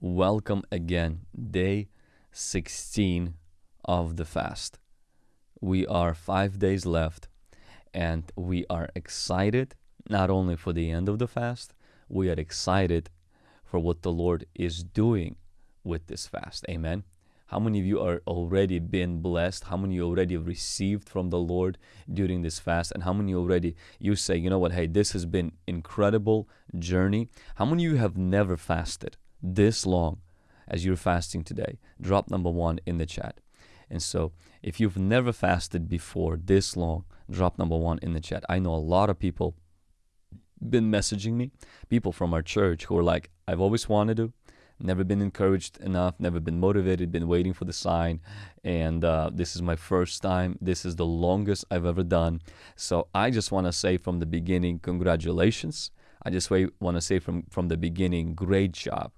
Welcome again, day 16 of the fast. We are five days left, and we are excited not only for the end of the fast, we are excited for what the Lord is doing with this fast. Amen. How many of you are already been blessed? How many already received from the Lord during this fast? And how many already you say, you know what, hey, this has been incredible journey. How many you have never fasted this long as you're fasting today? Drop number one in the chat. And so if you've never fasted before this long, drop number one in the chat. I know a lot of people been messaging me, people from our church who are like, I've always wanted to, never been encouraged enough, never been motivated, been waiting for the sign. And uh, this is my first time. This is the longest I've ever done. So I just want to say from the beginning, congratulations. I just want to say from, from the beginning, great job.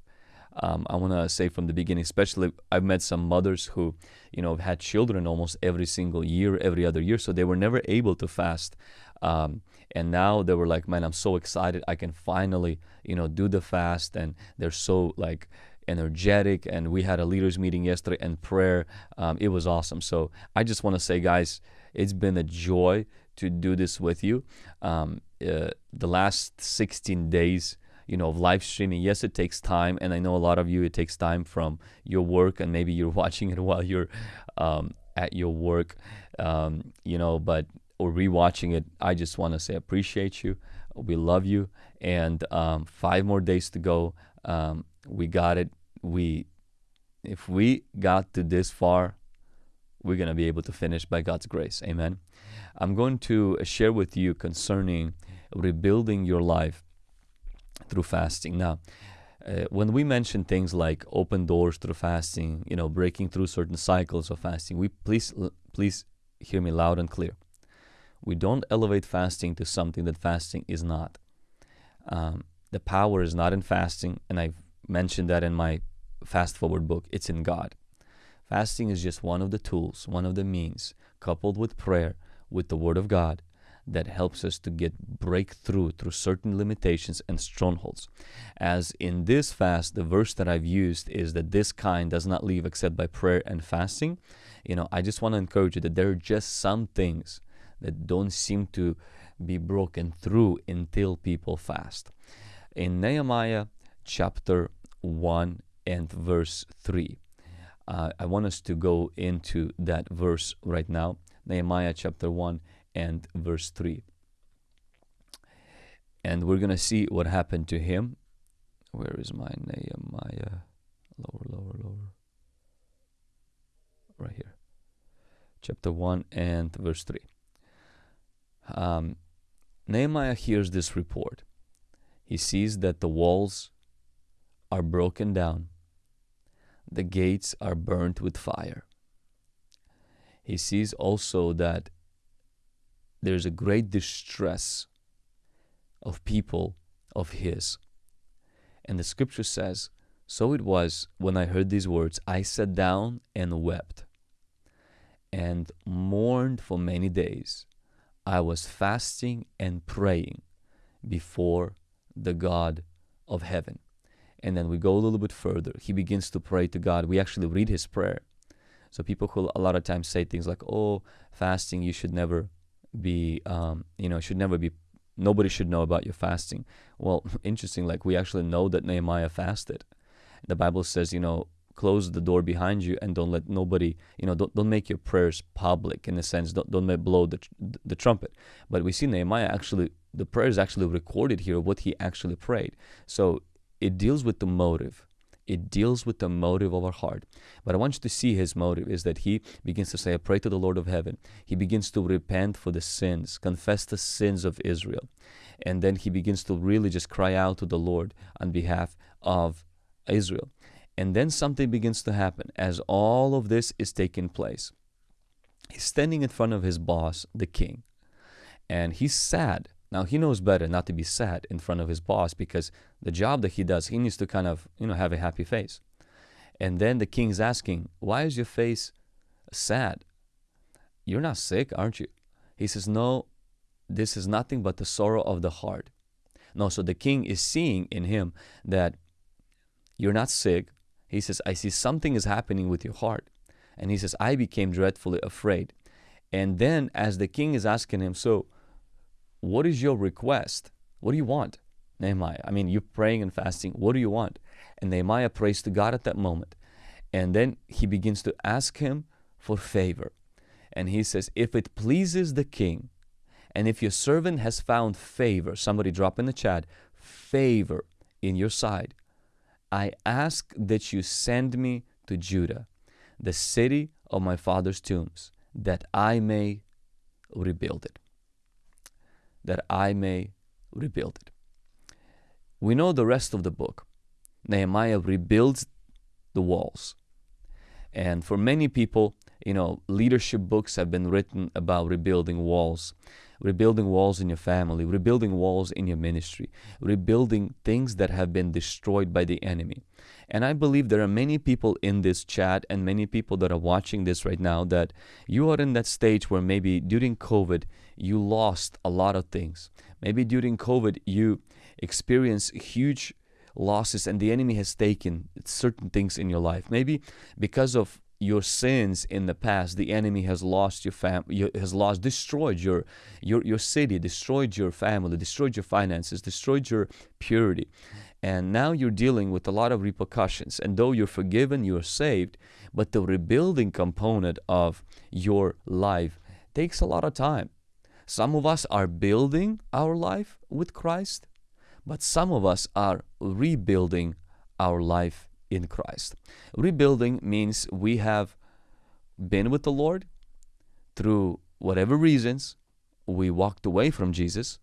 Um, I want to say from the beginning, especially I've met some mothers who, you know, had children almost every single year, every other year, so they were never able to fast. Um, and now they were like, man, I'm so excited. I can finally, you know, do the fast. And they're so like energetic. And we had a leaders meeting yesterday and prayer. Um, it was awesome. So I just want to say, guys, it's been a joy to do this with you. Um, uh, the last 16 days, you know, of live streaming. Yes, it takes time, and I know a lot of you it takes time from your work, and maybe you're watching it while you're um, at your work, um, you know. But or rewatching it, I just want to say appreciate you. We love you. And um, five more days to go. Um, we got it. We, if we got to this far, we're going to be able to finish by God's grace. Amen. I'm going to share with you concerning rebuilding your life through fasting. Now, uh, when we mention things like open doors through fasting, you know, breaking through certain cycles of fasting, we please please hear me loud and clear. We don't elevate fasting to something that fasting is not. Um, the power is not in fasting, and I've mentioned that in my Fast Forward book. It's in God. Fasting is just one of the tools, one of the means, coupled with prayer, with the Word of God, that helps us to get breakthrough through certain limitations and strongholds. As in this fast, the verse that I've used is that this kind does not leave except by prayer and fasting. You know, I just want to encourage you that there are just some things that don't seem to be broken through until people fast. In Nehemiah chapter 1 and verse 3, uh, I want us to go into that verse right now. Nehemiah chapter 1 and verse 3. And we're going to see what happened to him. Where is my Nehemiah? Lower, lower, lower. Right here. Chapter 1 and verse 3 um, Nehemiah hears this report. He sees that the walls are broken down, the gates are burnt with fire. He sees also that there's a great distress of people of his. And the scripture says, So it was when I heard these words, I sat down and wept and mourned for many days. I was fasting and praying before the God of heaven. And then we go a little bit further. He begins to pray to God. We actually read his prayer. So people who a lot of times say things like, "Oh, fasting, you should never be, um, you know, should never be. Nobody should know about your fasting." Well, interesting. Like we actually know that Nehemiah fasted. The Bible says, you know, close the door behind you and don't let nobody, you know, don't, don't make your prayers public in a sense. Don't, don't blow the, the trumpet. But we see Nehemiah actually, the prayer is actually recorded here, what he actually prayed. So it deals with the motive. It deals with the motive of our heart. But I want you to see his motive is that he begins to say, I pray to the Lord of heaven. He begins to repent for the sins, confess the sins of Israel. And then he begins to really just cry out to the Lord on behalf of Israel. And then something begins to happen as all of this is taking place. He's standing in front of his boss, the king, and he's sad. Now he knows better not to be sad in front of his boss because the job that he does, he needs to kind of, you know, have a happy face. And then the king's asking, Why is your face sad? You're not sick, aren't you? He says, No, this is nothing but the sorrow of the heart. No, so the king is seeing in him that You're not sick. He says, I see something is happening with your heart. And he says, I became dreadfully afraid. And then, as the king is asking him, So, what is your request? What do you want? Nehemiah. I mean, you're praying and fasting. What do you want? And Nehemiah prays to God at that moment. And then he begins to ask him for favor. And he says, If it pleases the king, and if your servant has found favor, somebody drop in the chat, favor in your sight, I ask that you send me to Judah, the city of my father's tombs, that I may rebuild it. That I may rebuild it. We know the rest of the book. Nehemiah rebuilds the walls. And for many people, you know, leadership books have been written about rebuilding walls, rebuilding walls in your family, rebuilding walls in your ministry, rebuilding things that have been destroyed by the enemy. And I believe there are many people in this chat and many people that are watching this right now that you are in that stage where maybe during COVID you lost a lot of things. Maybe during COVID you experienced huge losses and the enemy has taken certain things in your life. Maybe because of your sins in the past, the enemy has lost your fam, has lost, destroyed your, your your city, destroyed your family, destroyed your finances, destroyed your purity, and now you're dealing with a lot of repercussions. And though you're forgiven, you're saved, but the rebuilding component of your life takes a lot of time. Some of us are building our life with Christ, but some of us are rebuilding our life in Christ. Rebuilding means we have been with the Lord through whatever reasons. We walked away from Jesus.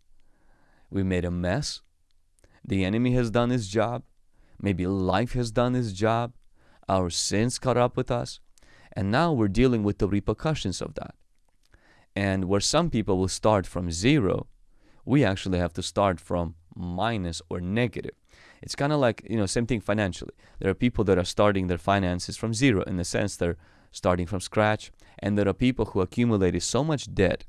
We made a mess. The enemy has done his job. Maybe life has done his job. Our sins caught up with us. And now we're dealing with the repercussions of that. And where some people will start from zero, we actually have to start from minus or negative. It's kind of like, you know, same thing financially. There are people that are starting their finances from zero in the sense they're starting from scratch. And there are people who accumulated so much debt,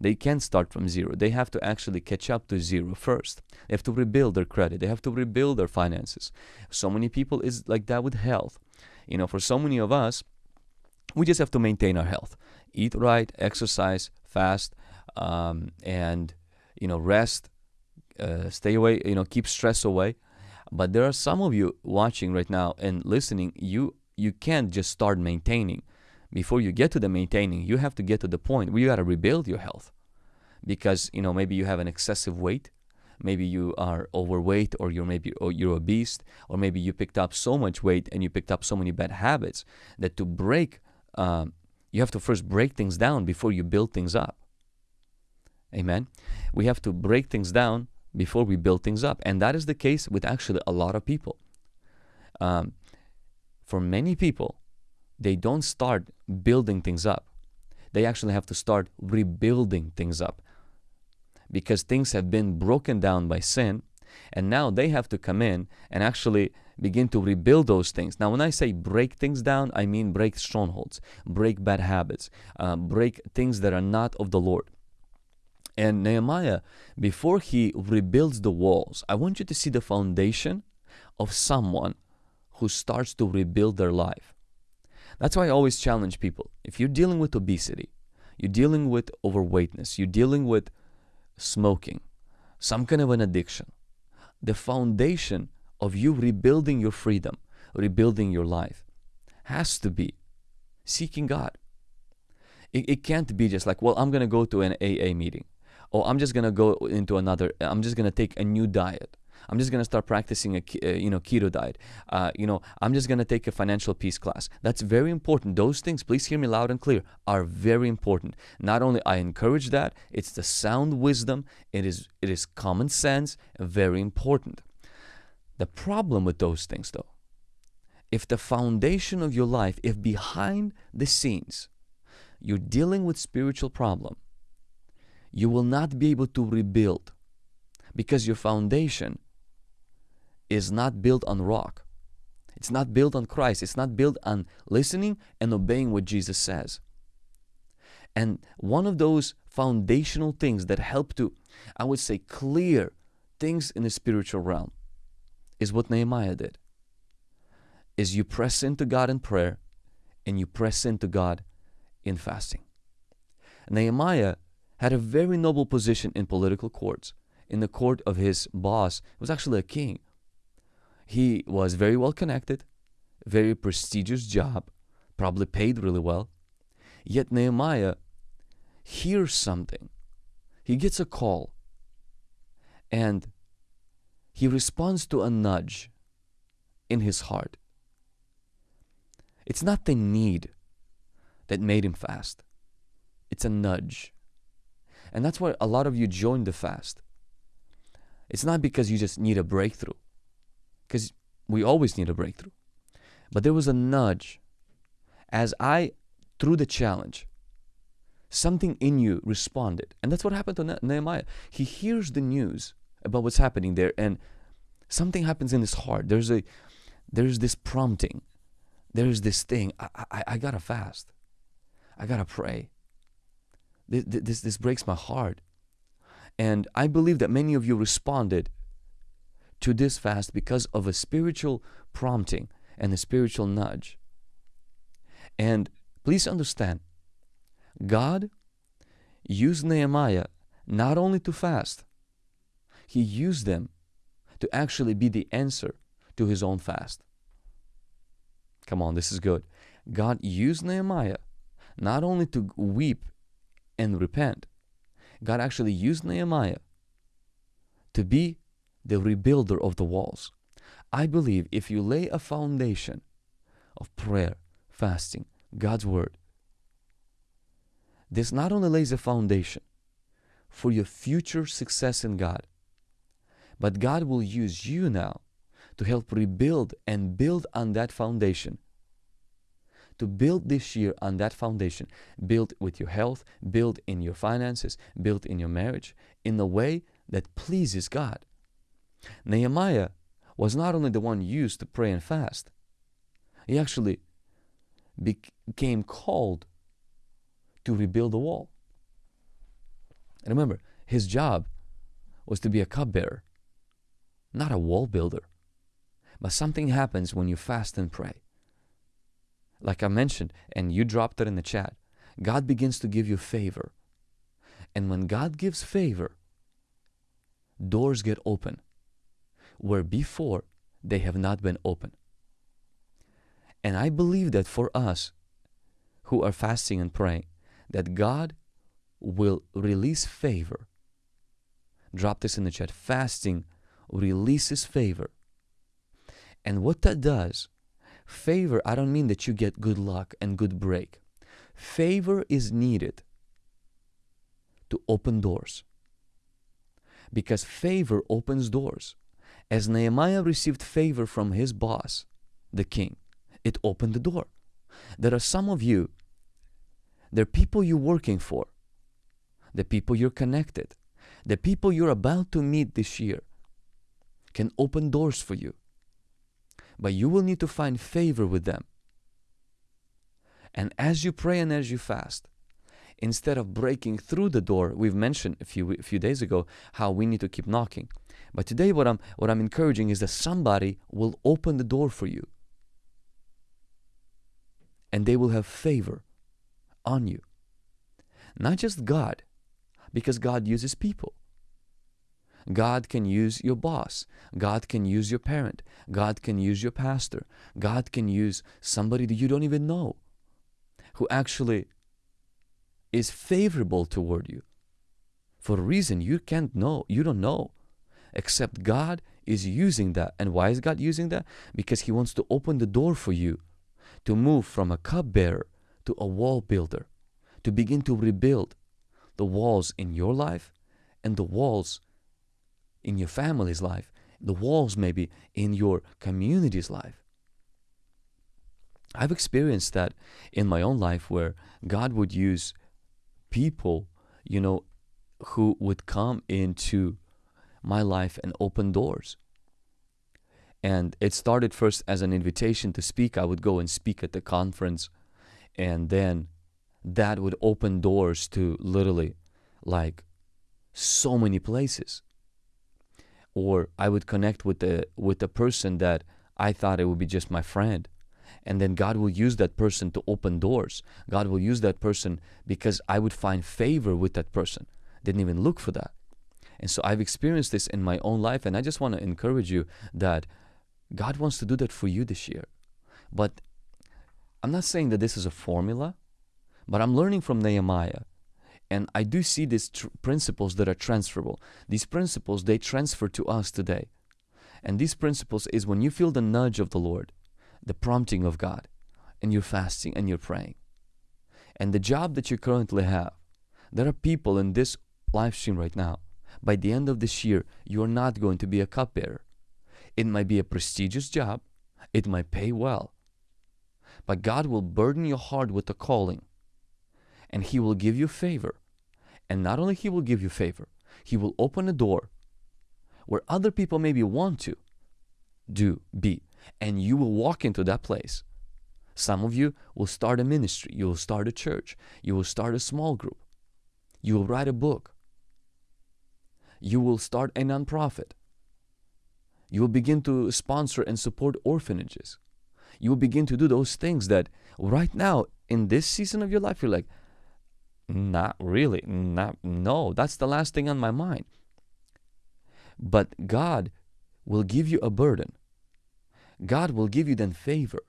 they can't start from zero. They have to actually catch up to zero first. They have to rebuild their credit. They have to rebuild their finances. So many people is like that with health. You know, for so many of us, we just have to maintain our health. Eat right, exercise, fast, um, and, you know, rest, uh, stay away, you know, keep stress away. But there are some of you watching right now and listening, you you can't just start maintaining. Before you get to the maintaining, you have to get to the point where you got to rebuild your health. Because, you know, maybe you have an excessive weight, maybe you are overweight or you're maybe or you're obese or maybe you picked up so much weight and you picked up so many bad habits that to break um, you have to first break things down before you build things up amen we have to break things down before we build things up. And that is the case with actually a lot of people. Um, for many people, they don't start building things up. They actually have to start rebuilding things up because things have been broken down by sin. And now they have to come in and actually begin to rebuild those things. Now, when I say break things down, I mean break strongholds, break bad habits, uh, break things that are not of the Lord. And Nehemiah, before he rebuilds the walls, I want you to see the foundation of someone who starts to rebuild their life. That's why I always challenge people. If you're dealing with obesity, you're dealing with overweightness, you're dealing with smoking, some kind of an addiction, the foundation of you rebuilding your freedom, rebuilding your life, has to be seeking God. It, it can't be just like, well, I'm going to go to an AA meeting oh i'm just gonna go into another i'm just gonna take a new diet. I'm just gonna start practicing a uh, you know keto diet. Uh, you know i'm just gonna take a financial peace class. That's very important. Those things please hear me loud and clear are very important. Not only i encourage that it's the sound wisdom. It is it is common sense very important. The problem with those things though if the foundation of your life if behind the scenes you're dealing with spiritual problem you will not be able to rebuild because your foundation is not built on rock. It's not built on Christ. It's not built on listening and obeying what Jesus says. And one of those foundational things that help to, I would say, clear things in the spiritual realm is what Nehemiah did. is you press into God in prayer and you press into God in fasting. Nehemiah had a very noble position in political courts. In the court of his boss, was actually a king. He was very well connected, very prestigious job, probably paid really well. Yet Nehemiah hears something. He gets a call and he responds to a nudge in his heart. It's not the need that made him fast, it's a nudge. And that's why a lot of you join the fast. It's not because you just need a breakthrough, because we always need a breakthrough. But there was a nudge as I, through the challenge, something in you responded. And that's what happened to Nehemiah. He hears the news about what's happening there, and something happens in his heart. There's a there's this prompting. There's this thing. I, I, I gotta fast. I gotta pray. This, this, this breaks my heart. And I believe that many of you responded to this fast because of a spiritual prompting and a spiritual nudge. And please understand, God used Nehemiah not only to fast, he used them to actually be the answer to his own fast. Come on, this is good. God used Nehemiah not only to weep and repent, God actually used Nehemiah to be the rebuilder of the walls. I believe if you lay a foundation of prayer, fasting, God's Word, this not only lays a foundation for your future success in God, but God will use you now to help rebuild and build on that foundation. To build this year on that foundation, build with your health, build in your finances, build in your marriage in a way that pleases God. Nehemiah was not only the one used to pray and fast, he actually became called to rebuild the wall. And remember, his job was to be a cupbearer not a wall builder. But something happens when you fast and pray. Like I mentioned, and you dropped it in the chat, God begins to give you favor. And when God gives favor, doors get open where before they have not been open. And I believe that for us who are fasting and praying, that God will release favor. Drop this in the chat. Fasting releases favor. And what that does, favor, I don't mean that you get good luck and good break. Favor is needed to open doors. Because favor opens doors. As Nehemiah received favor from his boss, the king, it opened the door. There are some of you, there are people you're working for, the people you're connected, the people you're about to meet this year can open doors for you. But you will need to find favor with them. And as you pray and as you fast, instead of breaking through the door, we've mentioned a few a few days ago how we need to keep knocking. But today what I'm what I'm encouraging is that somebody will open the door for you. And they will have favor on you. Not just God, because God uses people. God can use your boss. God can use your parent. God can use your pastor. God can use somebody that you don't even know who actually is favorable toward you for a reason you can't know, you don't know, except God is using that. And why is God using that? Because He wants to open the door for you to move from a cupbearer to a wall builder, to begin to rebuild the walls in your life and the walls in your family's life, the walls maybe in your community's life. I've experienced that in my own life where God would use people, you know, who would come into my life and open doors. And it started first as an invitation to speak. I would go and speak at the conference, and then that would open doors to literally like so many places or I would connect with the with the person that I thought it would be just my friend. And then God will use that person to open doors. God will use that person because I would find favor with that person. Didn't even look for that. And so I've experienced this in my own life, and I just want to encourage you that God wants to do that for you this year. But I'm not saying that this is a formula, but I'm learning from Nehemiah. And I do see these principles that are transferable. These principles, they transfer to us today. And these principles is when you feel the nudge of the Lord, the prompting of God, and you're fasting and you're praying. And the job that you currently have, there are people in this live stream right now. By the end of this year, you're not going to be a cupbearer. It might be a prestigious job, it might pay well, but God will burden your heart with a calling and He will give you favor. And not only He will give you favor, He will open a door where other people maybe want to do, be, and you will walk into that place. Some of you will start a ministry, you will start a church, you will start a small group, you will write a book, you will start a nonprofit, you will begin to sponsor and support orphanages. You will begin to do those things that right now in this season of your life you're like, not really, not no, that's the last thing on my mind. But God will give you a burden. God will give you then favor.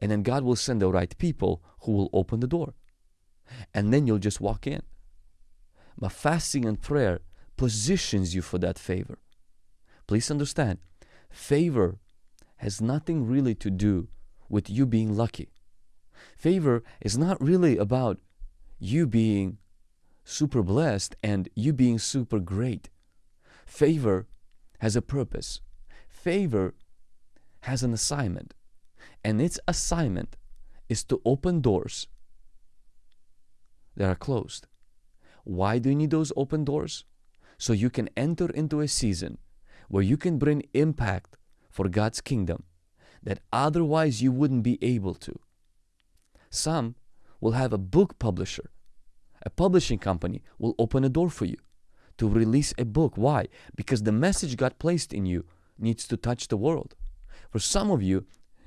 And then God will send the right people who will open the door. And then you'll just walk in. But fasting and prayer positions you for that favor. Please understand, favor has nothing really to do with you being lucky. Favor is not really about you being super blessed and you being super great. Favor has a purpose. Favor has an assignment. And its assignment is to open doors that are closed. Why do you need those open doors? So you can enter into a season where you can bring impact for God's kingdom that otherwise you wouldn't be able to. Some will have a book publisher. A publishing company will open a door for you to release a book. Why? Because the message God placed in you needs to touch the world. For some of you,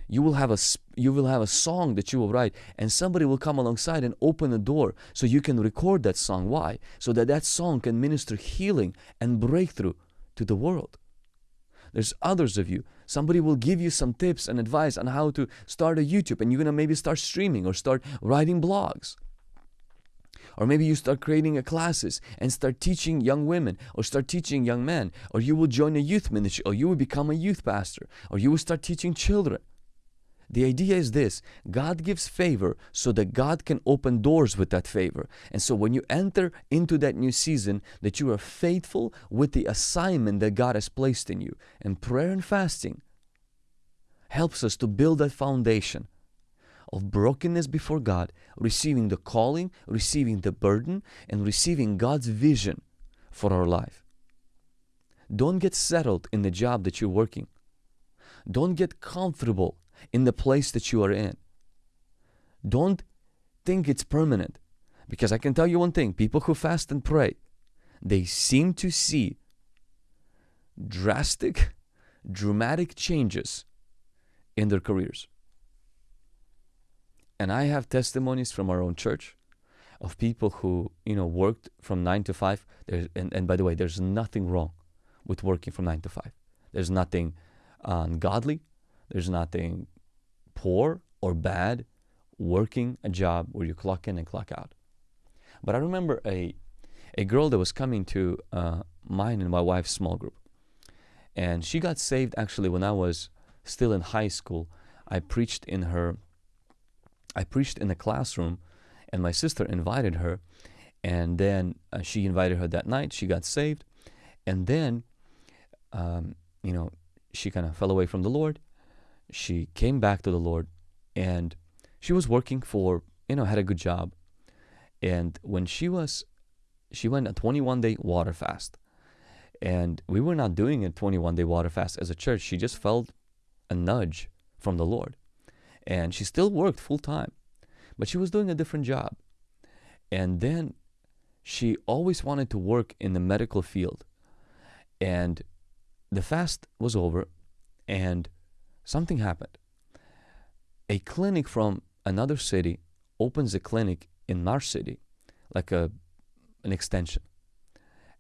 you will have a you will have a song that you will write and somebody will come alongside and open a door so you can record that song why so that that song can minister healing and breakthrough to the world there's others of you. Somebody will give you some tips and advice on how to start a YouTube and you're going to maybe start streaming or start writing blogs. Or maybe you start creating a classes and start teaching young women or start teaching young men. Or you will join a youth ministry or you will become a youth pastor or you will start teaching children. The idea is this God gives favor so that God can open doors with that favor. And so when you enter into that new season, that you are faithful with the assignment that God has placed in you. And prayer and fasting helps us to build that foundation of brokenness before God, receiving the calling, receiving the burden, and receiving God's vision for our life. Don't get settled in the job that you're working. Don't get comfortable in the place that you are in. Don't think it's permanent. Because I can tell you one thing people who fast and pray, they seem to see drastic, dramatic changes in their careers. And I have testimonies from our own church of people who, you know, worked from nine to five. There's, and, and by the way, there's nothing wrong with working from nine to five. There's nothing uh, ungodly. There's nothing poor or bad working a job where you clock in and clock out. But I remember a a girl that was coming to uh, mine and my wife's small group, and she got saved actually when I was still in high school. I preached in her. I preached in the classroom, and my sister invited her, and then uh, she invited her that night. She got saved, and then, um, you know, she kind of fell away from the Lord, she came back to the Lord and she was working for, you know, had a good job. And when she was, she went a 21 day water fast. And we were not doing a 21 day water fast as a church. She just felt a nudge from the Lord. And she still worked full time, but she was doing a different job. And then she always wanted to work in the medical field. And the fast was over, and something happened. A clinic from another city opens a clinic in our city, like a an extension.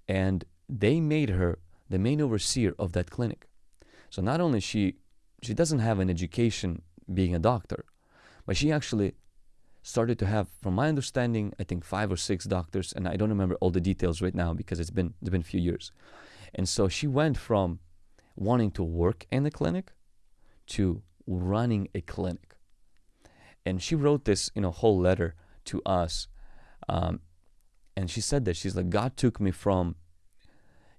And they made her the main overseer of that clinic. So not only she she doesn't have an education being a doctor, but she actually started to have, from my understanding, I think five or six doctors, and I don't remember all the details right now because it's been it's been a few years. And so she went from wanting to work in the clinic to running a clinic. And she wrote this, you know, whole letter to us. Um, and she said that she's like, God took me from,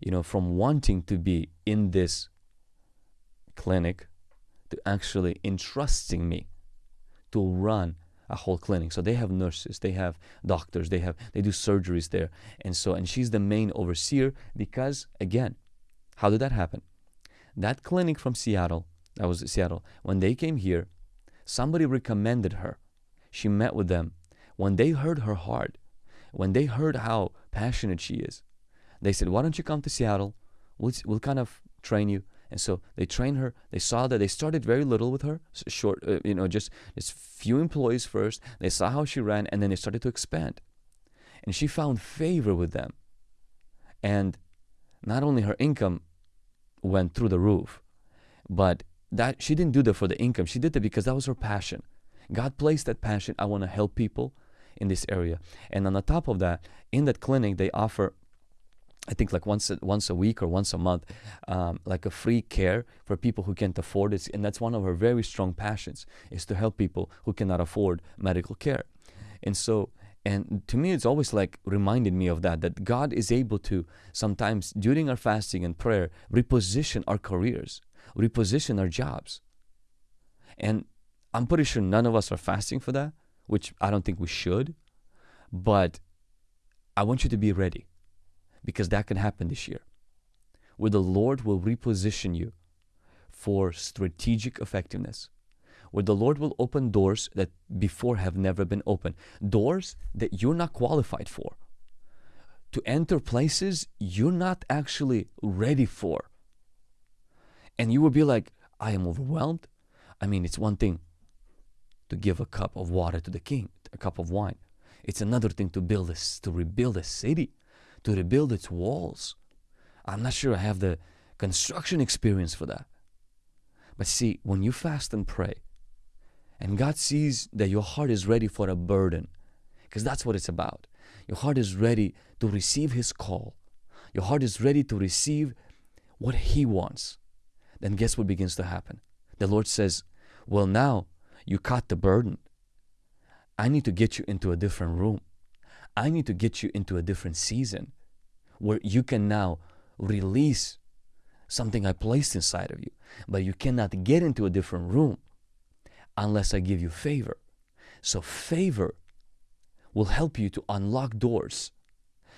you know, from wanting to be in this clinic to actually entrusting me to run a whole clinic. So they have nurses, they have doctors, they have they do surgeries there. And so and she's the main overseer because again, how did that happen? That clinic from Seattle, that was Seattle, when they came here, somebody recommended her. She met with them. When they heard her heart, when they heard how passionate she is, they said, Why don't you come to Seattle? We'll, we'll kind of train you. And so they trained her. They saw that they started very little with her, short, uh, you know, just, just few employees first. They saw how she ran, and then they started to expand. And she found favor with them. And not only her income went through the roof, but that she didn't do that for the income. She did it because that was her passion. God placed that passion. I want to help people in this area. And on the top of that, in that clinic, they offer I think like once a, once a week or once a month, um, like a free care for people who can't afford it. And that's one of her very strong passions is to help people who cannot afford medical care. And so, and to me, it's always like reminded me of that, that God is able to sometimes during our fasting and prayer, reposition our careers, reposition our jobs. And I'm pretty sure none of us are fasting for that, which I don't think we should. But I want you to be ready because that can happen this year. Where the Lord will reposition you for strategic effectiveness. Where the Lord will open doors that before have never been opened. Doors that you're not qualified for. To enter places you're not actually ready for. And you will be like, I am overwhelmed. I mean, it's one thing to give a cup of water to the king, a cup of wine. It's another thing to build a, to rebuild a city to rebuild its walls. I'm not sure I have the construction experience for that. But see, when you fast and pray, and God sees that your heart is ready for a burden, because that's what it's about. Your heart is ready to receive His call. Your heart is ready to receive what He wants. Then guess what begins to happen? The Lord says, Well, now you caught the burden. I need to get you into a different room. I need to get you into a different season where you can now release something I placed inside of you. But you cannot get into a different room unless I give you favor. So, favor will help you to unlock doors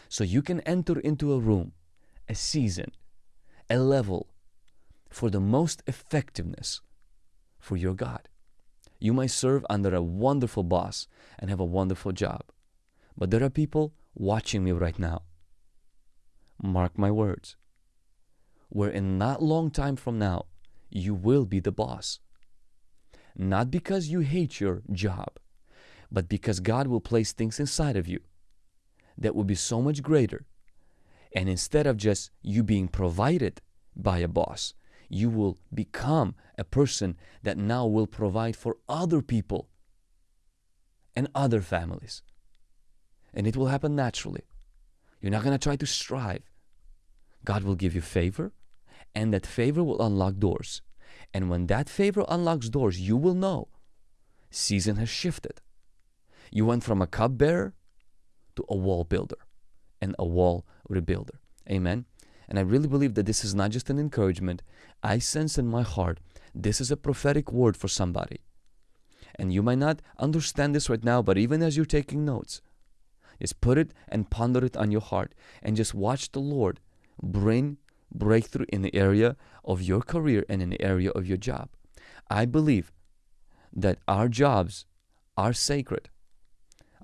so you can enter into a room, a season, a level for the most effectiveness for your God. You might serve under a wonderful boss and have a wonderful job. But there are people watching me right now. Mark my words. Where in not long time from now, you will be the boss. Not because you hate your job, but because God will place things inside of you that will be so much greater. And instead of just you being provided by a boss, you will become a person that now will provide for other people and other families and it will happen naturally. You're not going to try to strive. God will give you favor, and that favor will unlock doors. And when that favor unlocks doors, you will know season has shifted. You went from a cupbearer to a wall builder and a wall rebuilder. Amen. And I really believe that this is not just an encouragement. I sense in my heart this is a prophetic word for somebody. And you might not understand this right now, but even as you're taking notes, just put it and ponder it on your heart and just watch the Lord bring breakthrough in the area of your career and in the area of your job. I believe that our jobs are sacred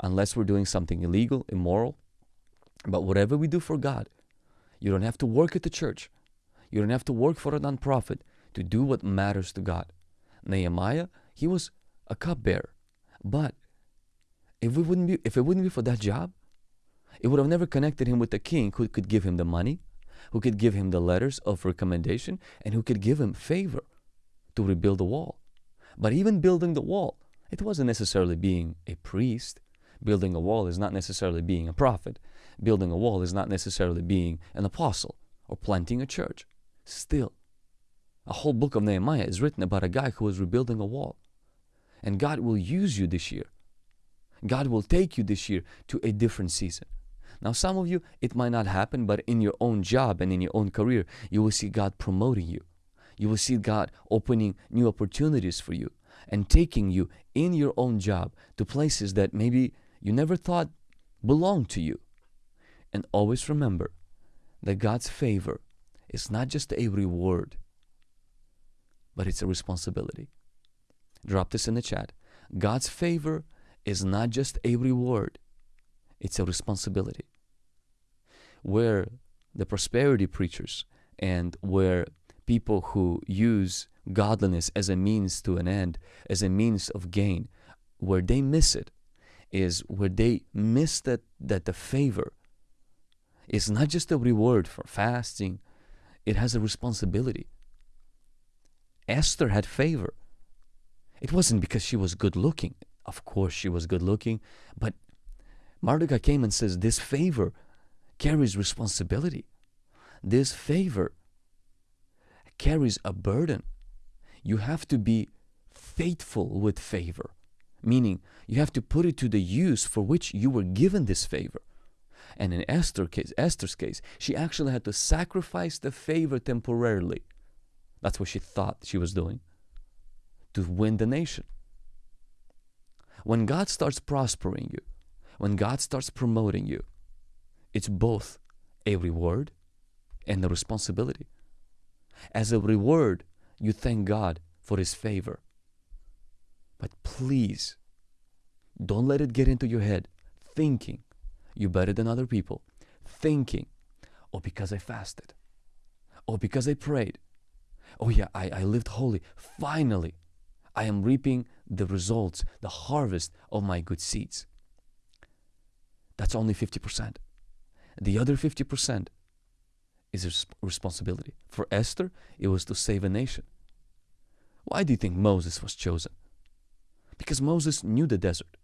unless we're doing something illegal, immoral. But whatever we do for God, you don't have to work at the church. You don't have to work for a nonprofit to do what matters to God. Nehemiah, he was a cupbearer. But if we wouldn't be if it wouldn't be for that job, it would have never connected him with the king who could give him the money, who could give him the letters of recommendation, and who could give him favor to rebuild the wall. But even building the wall, it wasn't necessarily being a priest. Building a wall is not necessarily being a prophet. Building a wall is not necessarily being an apostle or planting a church. Still, a whole book of Nehemiah is written about a guy who was rebuilding a wall. And God will use you this year. God will take you this year to a different season. Now, some of you, it might not happen, but in your own job and in your own career, you will see God promoting you. You will see God opening new opportunities for you and taking you in your own job to places that maybe you never thought belonged to you. And always remember that God's favor is not just a reward, but it's a responsibility. Drop this in the chat. God's favor is not just a reward, it's a responsibility. Where the prosperity preachers and where people who use godliness as a means to an end, as a means of gain, where they miss it is where they miss that, that the favor is not just a reward for fasting, it has a responsibility. Esther had favor. It wasn't because she was good looking. Of course, she was good looking, but Mordecai came and says, This favor carries responsibility. This favor carries a burden. You have to be faithful with favor, meaning you have to put it to the use for which you were given this favor. And in Esther case, Esther's case, she actually had to sacrifice the favor temporarily. That's what she thought she was doing to win the nation. When God starts prospering you, when God starts promoting you, it's both a reward and a responsibility. As a reward, you thank God for His favor. But please, don't let it get into your head thinking you're better than other people, thinking, oh, because I fasted, oh, because I prayed, oh, yeah, I, I lived holy. Finally, I am reaping the results, the harvest of my good seeds. That's only 50%. The other 50% is responsibility. For Esther, it was to save a nation. Why do you think Moses was chosen? Because Moses knew the desert.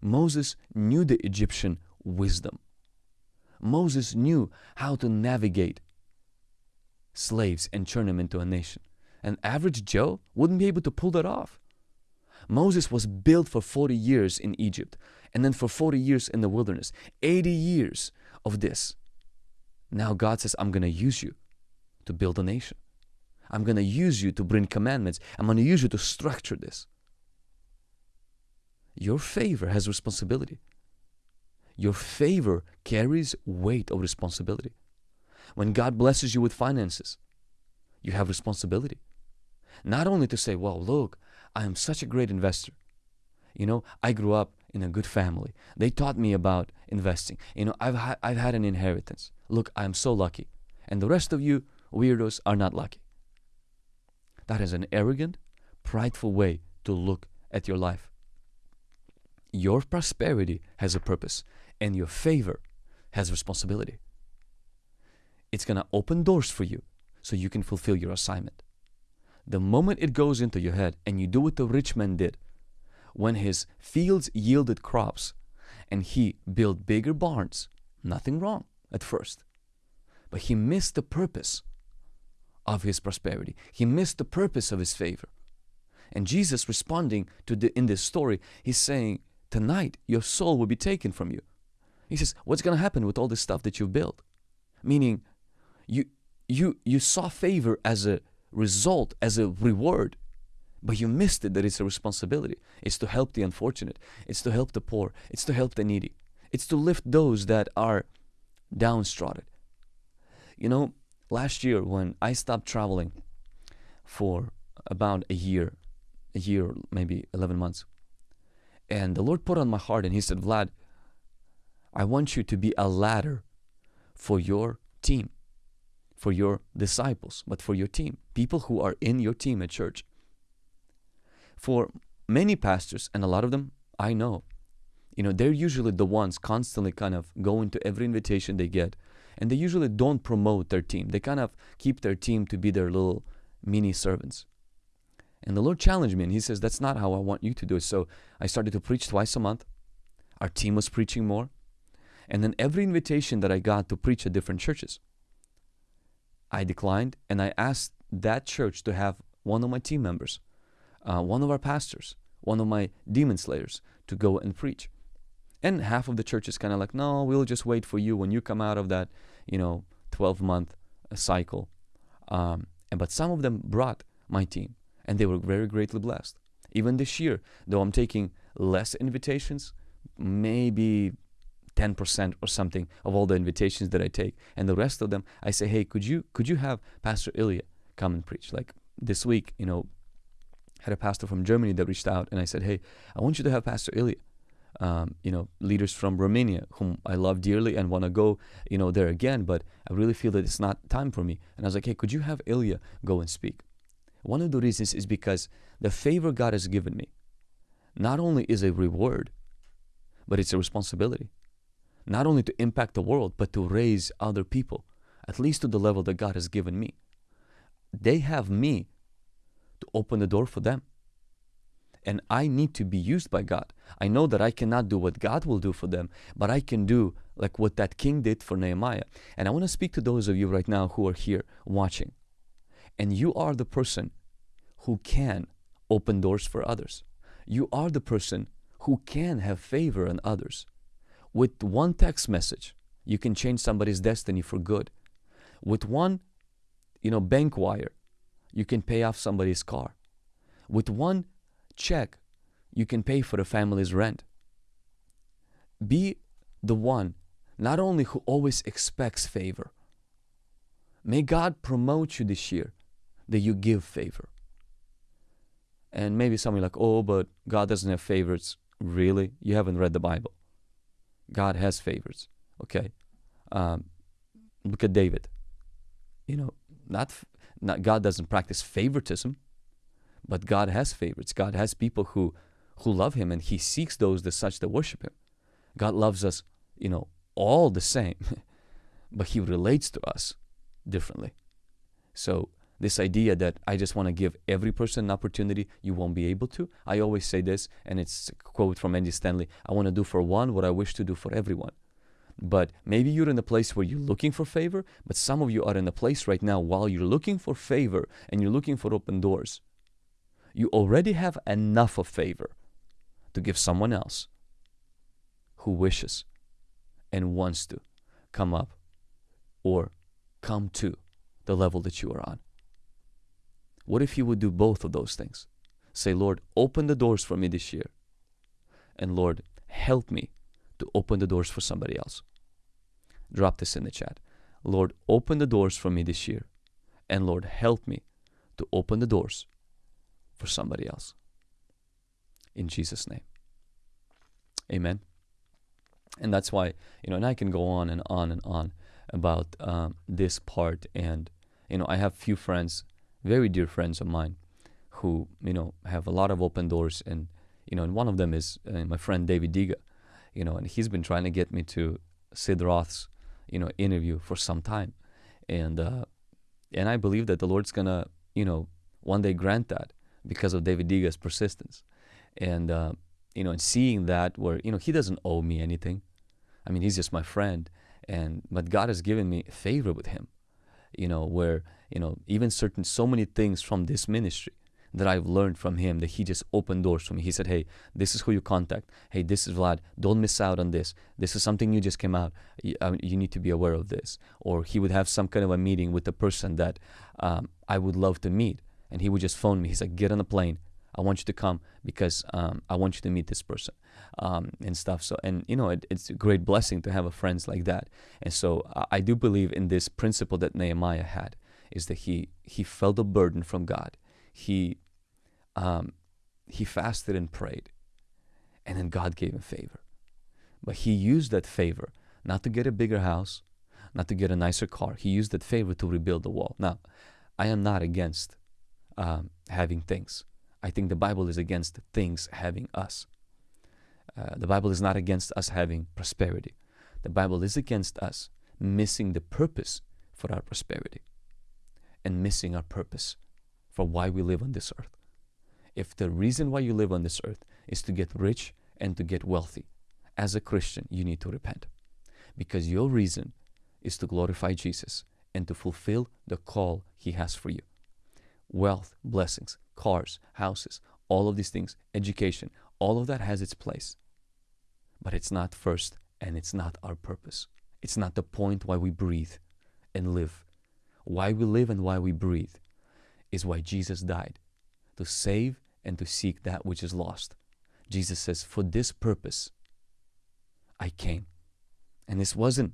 Moses knew the Egyptian wisdom. Moses knew how to navigate slaves and turn them into a nation. An average Joe wouldn't be able to pull that off. Moses was built for 40 years in Egypt and then for 40 years in the wilderness. 80 years of this. Now God says, I'm going to use you to build a nation. I'm going to use you to bring commandments. I'm going to use you to structure this. Your favor has responsibility. Your favor carries weight of responsibility. When God blesses you with finances, you have responsibility. Not only to say, well, look, I am such a great investor. You know, I grew up in a good family. They taught me about investing. You know, I've, ha- I've had an inheritance. Look, I'm so lucky. And the rest of you weirdos are not lucky. That is an arrogant, prideful way to look at your life. Your prosperity has a purpose, and your favor has responsibility. It's going to open doors for you so you can fulfill your assignment. The moment it goes into your head and you do what the rich man did, when his fields yielded crops and he built bigger barns, nothing wrong at first. But he missed the purpose of his prosperity. He missed the purpose of his favor. And Jesus responding to the in this story, he's saying, Tonight your soul will be taken from you. He says, What's gonna happen with all this stuff that you've built? Meaning you you you saw favor as a result, as a reward, but you missed it that it's a responsibility. It's to help the unfortunate, it's to help the poor, it's to help the needy, it's to lift those that are downtrodden. You know, last year when I stopped traveling for about a year, a year, maybe 11 months, and the Lord put on my heart and He said, Vlad, I want you to be a ladder for your team for your disciples, but for your team, people who are in your team at church. for many pastors, and a lot of them I know, you know, they're usually the ones constantly kind of going to every invitation they get. And they usually don't promote their team. They kind of keep their team to be their little mini servants. And the Lord challenged me and He says, That's not how I want you to do it. So I started to preach twice a month. Our team was preaching more. And then every invitation that I got to preach at different churches, I declined and I asked that church to have one of my team members, uh, one of our pastors, one of my demon slayers to go and preach. And half of the church is kind of like, no, we'll just wait for you when you come out of that, you know, 12 month uh, cycle. Um, and but some of them brought my team, and they were very greatly blessed. Even this year, though I'm taking less invitations, maybe 10% or something of all the invitations that I take, and the rest of them, I say, hey, could you could you have Pastor Ilya come and preach? Like this week, you know, had a pastor from Germany that reached out, and I said, hey, I want you to have Pastor Ilya um, you know, leaders from Romania whom I love dearly and want to go, you know, there again, but I really feel that it's not time for me. And I was like, hey, could you have Ilya go and speak? One of the reasons is because the favor God has given me not only is a reward, but it's a responsibility. Not only to impact the world, but to raise other people, at least to the level that God has given me. They have me to open the door for them and I need to be used by God. I know that I cannot do what God will do for them, but I can do like what that king did for Nehemiah. And I want to speak to those of you right now who are here watching. And you are the person who can open doors for others. You are the person who can have favor on others. With one text message, you can change somebody's destiny for good. With one, you know, bank wire, you can pay off somebody's car. With one check, you can pay for the family's rent. Be the one not only who always expects favor. May God promote you this year that you give favor. And maybe somebody like, oh, but God doesn't have favorites. Really? You haven't read the Bible. God has favorites. Okay. Um, look at David. You know, not, not God doesn't practice favoritism. But God has favorites. God has people who who love him and he seeks those that such that worship him. God loves us, you know, all the same, but he relates to us differently. So this idea that I just want to give every person an opportunity, you won't be able to. I always say this, and it's a quote from Andy Stanley I want to do for one what I wish to do for everyone. But maybe you're in a place where you're looking for favor, but some of you are in a place right now while you're looking for favor and you're looking for open doors you already have enough of favor to give someone else who wishes and wants to come up or come to the level that you are on. What if you would do both of those things? Say, Lord, open the doors for me this year. And Lord, help me to open the doors for somebody else. Drop this in the chat. Lord, open the doors for me this year. And Lord, help me to open the doors for somebody else. In Jesus' name. Amen. And that's why, you know, and I can go on and on and on about um, this part. And, you know, I have few friends, very dear friends of mine, who, you know, have a lot of open doors. And, you know, and one of them is uh, my friend David Diga, you know, and he's been trying to get me to Sid Roth's, you know, interview for some time. And, uh, and I believe that the Lord's gonna, you know, one day grant that because of David Diga's persistence. And, uh, you know, and seeing that where, you know, he doesn't owe me anything. I mean, he's just my friend. And, but God has given me favor with him, you know, where, you know, even certain, so many things from this ministry that I've learned from him that he just opened doors for me. He said, Hey, this is who you contact. Hey, this is Vlad. Don't miss out on this. This is something you just came out. You, uh, you need to be aware of this. Or he would have some kind of a meeting with the person that um, I would love to meet and he would just phone me. He's like, "Get on the plane. I want you to come because um, I want you to meet this person um, and stuff." So, and you know, it, it's a great blessing to have a friends like that. And so, I, I do believe in this principle that Nehemiah had is that he he felt a burden from God. He um, he fasted and prayed, and then God gave him favor. But he used that favor not to get a bigger house, not to get a nicer car. He used that favor to rebuild the wall. Now, I am not against um, having things. I think the Bible is against things having us. Uh, the Bible is not against us having prosperity. The Bible is against us missing the purpose for our prosperity and missing our purpose for why we live on this earth. If the reason why you live on this earth is to get rich and to get wealthy, as a Christian, you need to repent because your reason is to glorify Jesus and to fulfill the call He has for you. Wealth, blessings, cars, houses, all of these things, education, all of that has its place. But it's not first and it's not our purpose. It's not the point why we breathe and live. Why we live and why we breathe is why Jesus died to save and to seek that which is lost. Jesus says, For this purpose I came. And this wasn't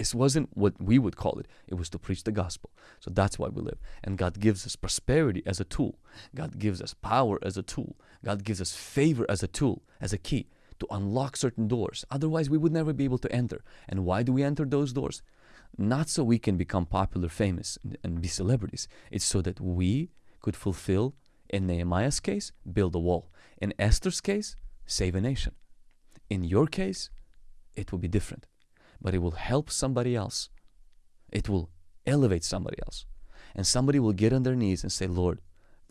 this wasn't what we would call it. It was to preach the gospel. So that's why we live. And God gives us prosperity as a tool. God gives us power as a tool. God gives us favor as a tool, as a key to unlock certain doors. Otherwise, we would never be able to enter. And why do we enter those doors? Not so we can become popular, famous, and be celebrities. It's so that we could fulfill, in Nehemiah's case, build a wall. In Esther's case, save a nation. In your case, it will be different, but it will help somebody else. It will elevate somebody else. And somebody will get on their knees and say, Lord,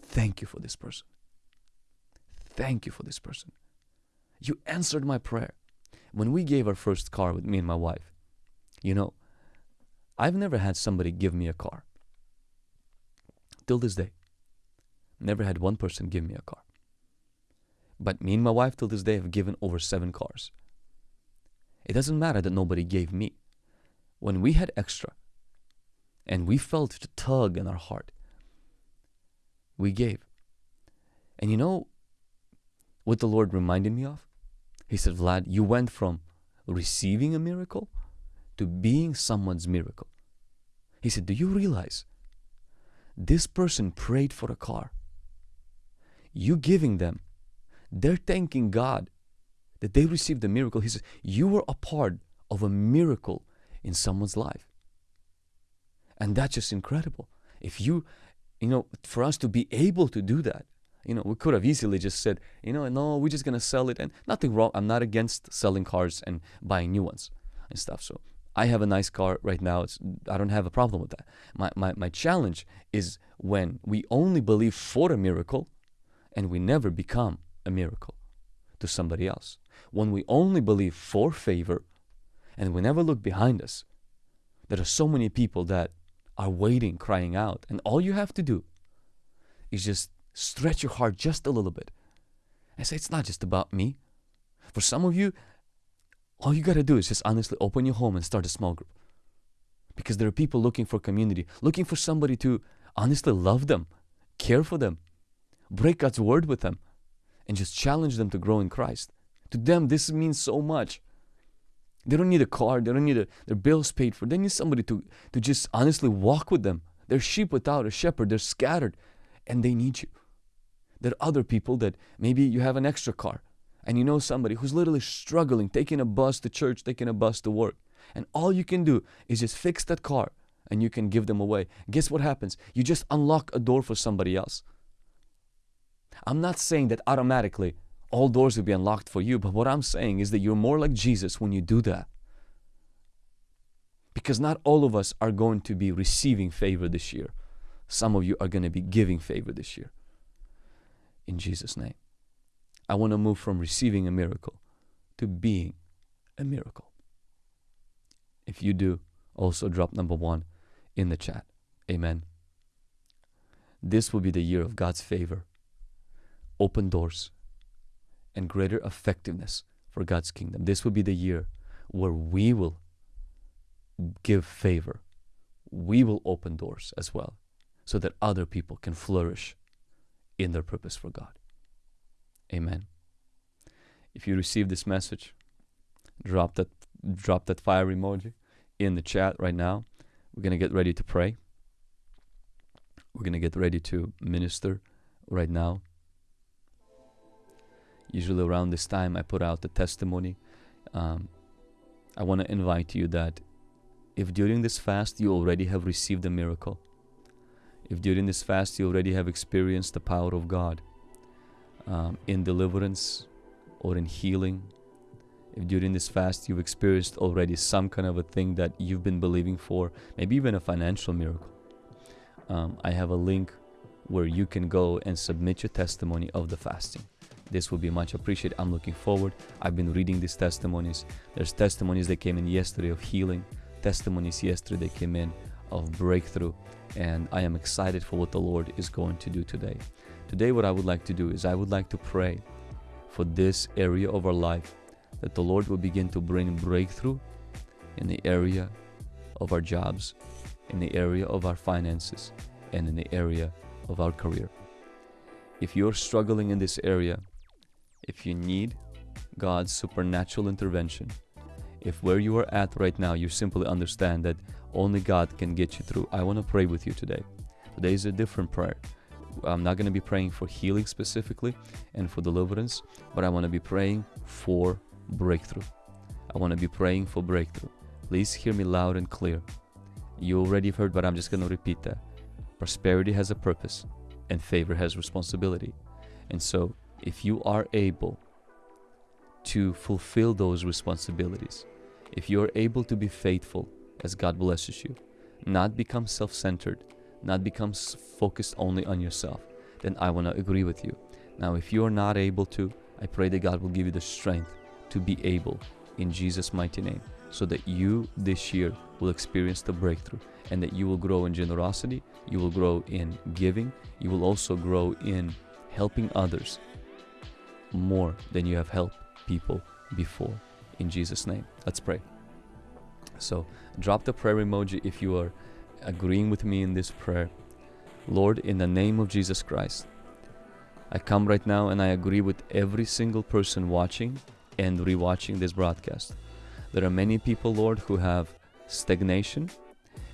thank you for this person. Thank you for this person. You answered my prayer. When we gave our first car with me and my wife, you know, I've never had somebody give me a car. Till this day. Never had one person give me a car. But me and my wife till this day have given over seven cars. It doesn't matter that nobody gave me. When we had extra and we felt the tug in our heart, we gave. And you know what the Lord reminded me of? He said, Vlad, you went from receiving a miracle to being someone's miracle. He said, Do you realize this person prayed for a car? You giving them they're thanking God that they received a miracle. He says, You were a part of a miracle in someone's life. And that's just incredible. If you, you know, for us to be able to do that, you know, we could have easily just said, you know, no, we're just gonna sell it, and nothing wrong. I'm not against selling cars and buying new ones and stuff. So I have a nice car right now. It's I don't have a problem with that. My my my challenge is when we only believe for a miracle, and we never become a miracle to somebody else. When we only believe for favor and we never look behind us, there are so many people that are waiting, crying out. And all you have to do is just stretch your heart just a little bit and say, It's not just about me. For some of you, all you got to do is just honestly open your home and start a small group. Because there are people looking for community, looking for somebody to honestly love them, care for them, break God's word with them, and just challenge them to grow in Christ. To them, this means so much. They don't need a car, they don't need a, their bills paid for. They need somebody to, to just honestly walk with them. They're sheep without a shepherd, they're scattered, and they need you. There are other people that maybe you have an extra car and you know somebody who's literally struggling, taking a bus to church, taking a bus to work. And all you can do is just fix that car and you can give them away. Guess what happens? You just unlock a door for somebody else. I'm not saying that automatically all doors will be unlocked for you, but what I'm saying is that you're more like Jesus when you do that. Because not all of us are going to be receiving favor this year. Some of you are going to be giving favor this year. In Jesus' name. I want to move from receiving a miracle to being a miracle. If you do, also drop number one in the chat. Amen. This will be the year of God's favor open doors and greater effectiveness for God's kingdom. This will be the year where we will give favor. We will open doors as well so that other people can flourish in their purpose for God. Amen. If you receive this message, drop that drop that fire emoji in the chat right now. We're going to get ready to pray. We're going to get ready to minister right now. Usually around this time, I put out the testimony. Um, I want to invite you that if during this fast you already have received a miracle, If during this fast you already have experienced the power of God um, in deliverance or in healing, if during this fast you've experienced already some kind of a thing that you've been believing for, maybe even a financial miracle, um, I have a link where you can go and submit your testimony of the fasting. This will be much appreciated. I'm looking forward. I've been reading these testimonies. There's testimonies that came in yesterday of healing, testimonies yesterday came in of breakthrough, and I am excited for what the Lord is going to do today. Today, what I would like to do is I would like to pray for this area of our life that the Lord will begin to bring breakthrough in the area of our jobs, in the area of our finances, and in the area of our career. If you're struggling in this area, if you need God's supernatural intervention, if where you are at right now you simply understand that only God can get you through, I want to pray with you today. Today is a different prayer. I'm not going to be praying for healing specifically and for deliverance, but I want to be praying for breakthrough. I want to be praying for breakthrough. Please hear me loud and clear. You already heard, but I'm just going to repeat that. Prosperity has a purpose, and favor has responsibility. And so, if you are able to fulfill those responsibilities, if you are able to be faithful as God blesses you, not become self centered, not become focused only on yourself, then I want to agree with you. Now, if you are not able to, I pray that God will give you the strength to be able in Jesus' mighty name so that you this year will experience the breakthrough and that you will grow in generosity, you will grow in giving, you will also grow in helping others more than you have helped people before. In Jesus' name, let's pray. So, drop the prayer emoji if you are agreeing with me in this prayer. Lord, in the name of Jesus Christ, I come right now and I agree with every single person watching and rewatching this broadcast. There are many people, Lord, who have stagnation.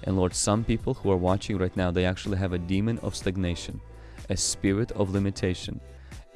And Lord, some people who are watching right now, they actually have a demon of stagnation, a spirit of limitation.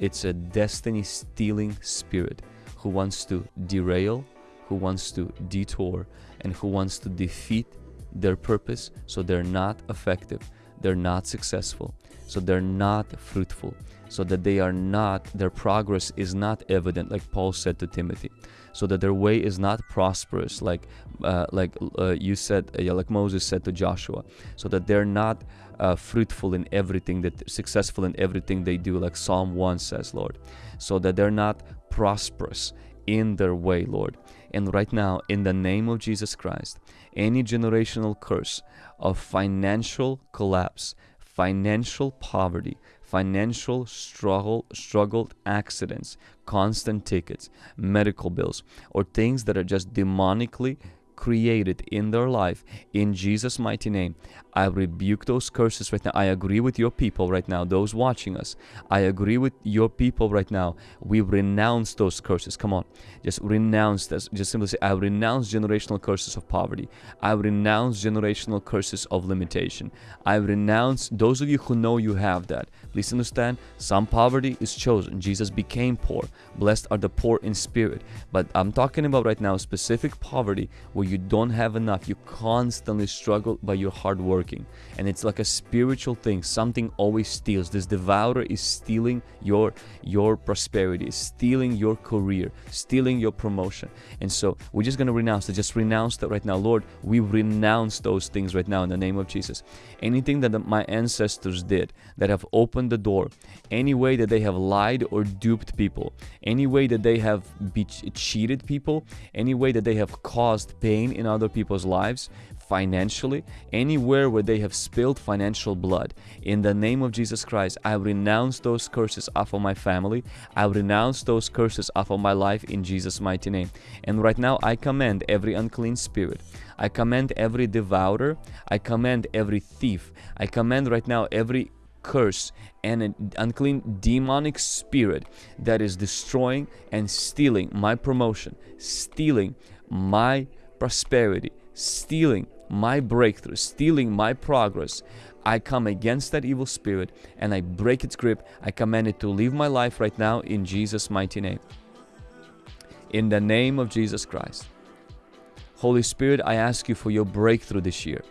It's a destiny stealing spirit who wants to derail, who wants to detour, and who wants to defeat their purpose so they're not effective, they're not successful, so they're not fruitful, so that they are not, their progress is not evident, like Paul said to Timothy, so that their way is not prosperous, like uh, like uh, you said, uh, like Moses said to Joshua, so that they're not uh, fruitful in everything, that successful in everything they do, like Psalm 1 says, Lord, so that they're not prosperous in their way, Lord. And right now, in the name of Jesus Christ, any generational curse of financial collapse, financial poverty, financial struggle, struggled accidents, constant tickets, medical bills, or things that are just demonically created in their life in Jesus' mighty name. I rebuke those curses right now. I agree with your people right now, those watching us. I agree with your people right now. We renounce those curses. Come on, just renounce this. Just simply say, I renounce generational curses of poverty. I renounce generational curses of limitation. I renounce those of you who know you have that. Please understand, some poverty is chosen. Jesus became poor. Blessed are the poor in spirit. But I'm talking about right now specific poverty where you don't have enough. You constantly struggle but you're hardworking. And it's like a spiritual thing. Something always steals. This devourer is stealing your your prosperity, stealing your career, stealing your promotion. And so we're just gonna renounce it. Just renounce that right now. Lord, we renounce those things right now in the name of Jesus. Anything that my ancestors did that have opened the door, any way that they have lied or duped people, any way that they have cheated people, any way that they have caused pain pain in other people's lives financially, anywhere where they have spilled financial blood. In the name of Jesus Christ, I renounce those curses off of my family. I renounce those curses off of my life in Jesus' mighty name. And right now, I command every unclean spirit. I command every devourer. I command every thief. I command right now every curse and an unclean demonic spirit that is destroying and stealing my promotion, stealing my prosperity, stealing my breakthrough, stealing my progress. I come against that evil spirit and I break its grip. I command it to leave my life right now in Jesus' mighty name. In the name of Jesus Christ. Holy Spirit, I ask you for your breakthrough this year.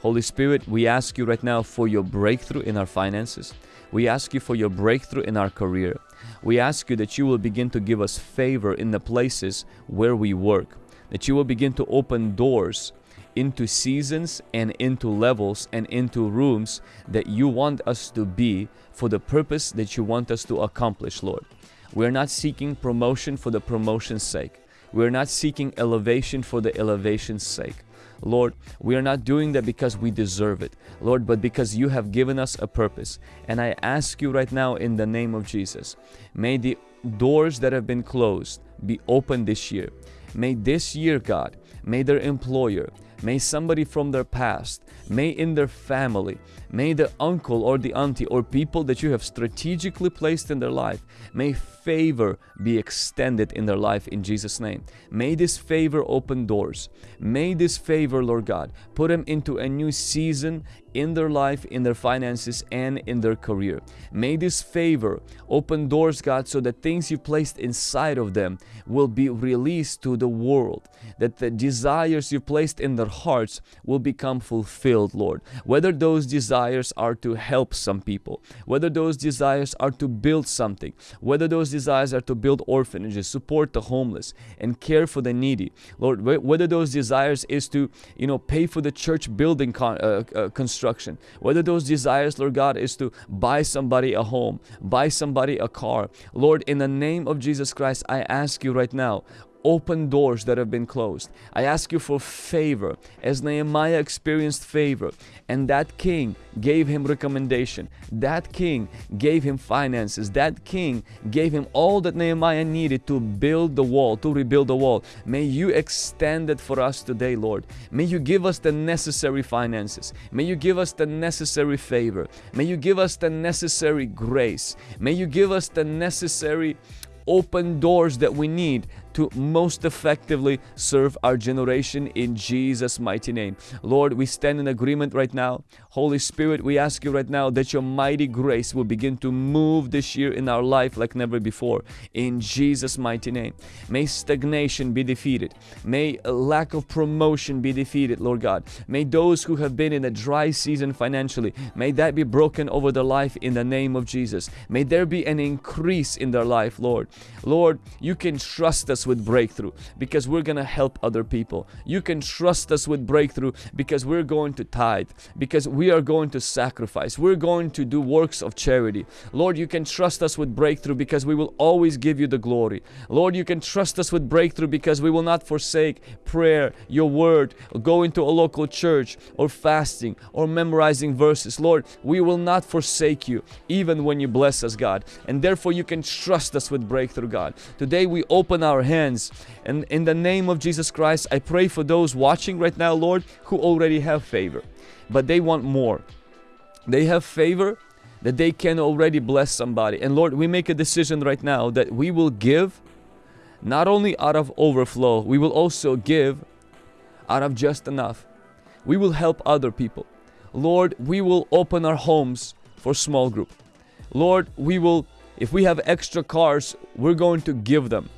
Holy Spirit, we ask you right now for your breakthrough in our finances. We ask you for your breakthrough in our career. We ask you that you will begin to give us favor in the places where we work, that you will begin to open doors into seasons and into levels and into rooms that you want us to be for the purpose that you want us to accomplish, Lord. We're not seeking promotion for the promotion's sake. We're not seeking elevation for the elevation's sake. Lord, we are not doing that because we deserve it, Lord, but because you have given us a purpose. And I ask you right now in the name of Jesus, may the doors that have been closed be opened this year. May this year, God, may their employer, may somebody from their past, may in their family, may the uncle or the auntie or people that you have strategically placed in their life, may favor be extended in their life in Jesus' name. May this favor open doors. May this favor, Lord God, put them into a new season in their life, in their finances, and in their career. May this favor open doors, God, so that things you placed inside of them will be released to the world, that the desires you placed in their hearts will become fulfilled, Lord. Whether those desires are to help some people, whether those desires are to build something, whether those desires are to build orphanages, support the homeless, and care for the needy. Lord, whether those desires is to, you know, pay for the church building con uh, uh, construction, whether those desires, Lord God, is to buy somebody a home, buy somebody a car. Lord, in the name of Jesus Christ, I ask you right now, open doors that have been closed. I ask you for favor as Nehemiah experienced favor and that king gave him recommendation. That king gave him finances. That king gave him all that Nehemiah needed to build the wall, to rebuild the wall. May you extend it for us today, Lord. May you give us the necessary finances. May you give us the necessary favor. May you give us the necessary grace. May you give us the necessary open doors that we need to most effectively serve our generation in Jesus' mighty name. Lord, we stand in agreement right now. Holy Spirit, we ask you right now that your mighty grace will begin to move this year in our life like never before. In Jesus' mighty name. May stagnation be defeated. May lack of promotion be defeated, Lord God. May those who have been in a dry season financially, may that be broken over their life in the name of Jesus. May there be an increase in their life, Lord. Lord, you can trust with breakthrough because we're going to help other people. You can trust us with breakthrough because we're going to tithe, because we are going to sacrifice. We're going to do works of charity. Lord, you can trust us with breakthrough because we will always give you the glory. Lord, you can trust us with breakthrough because we will not forsake prayer, your word, going to a local church or fasting or memorizing verses. Lord, we will not forsake you even when you bless us, God. And therefore you can trust us with breakthrough, God. Today we open our hands and in the name of Jesus Christ, I pray for those watching right now, Lord, who already have favor, but they want more. They have favor that they can already bless somebody. And Lord, we make a decision right now that we will give not only out of overflow, we will also give out of just enough. We will help other people. Lord, we will open our homes for small group. Lord, we will if we have extra cars, we're going to give them.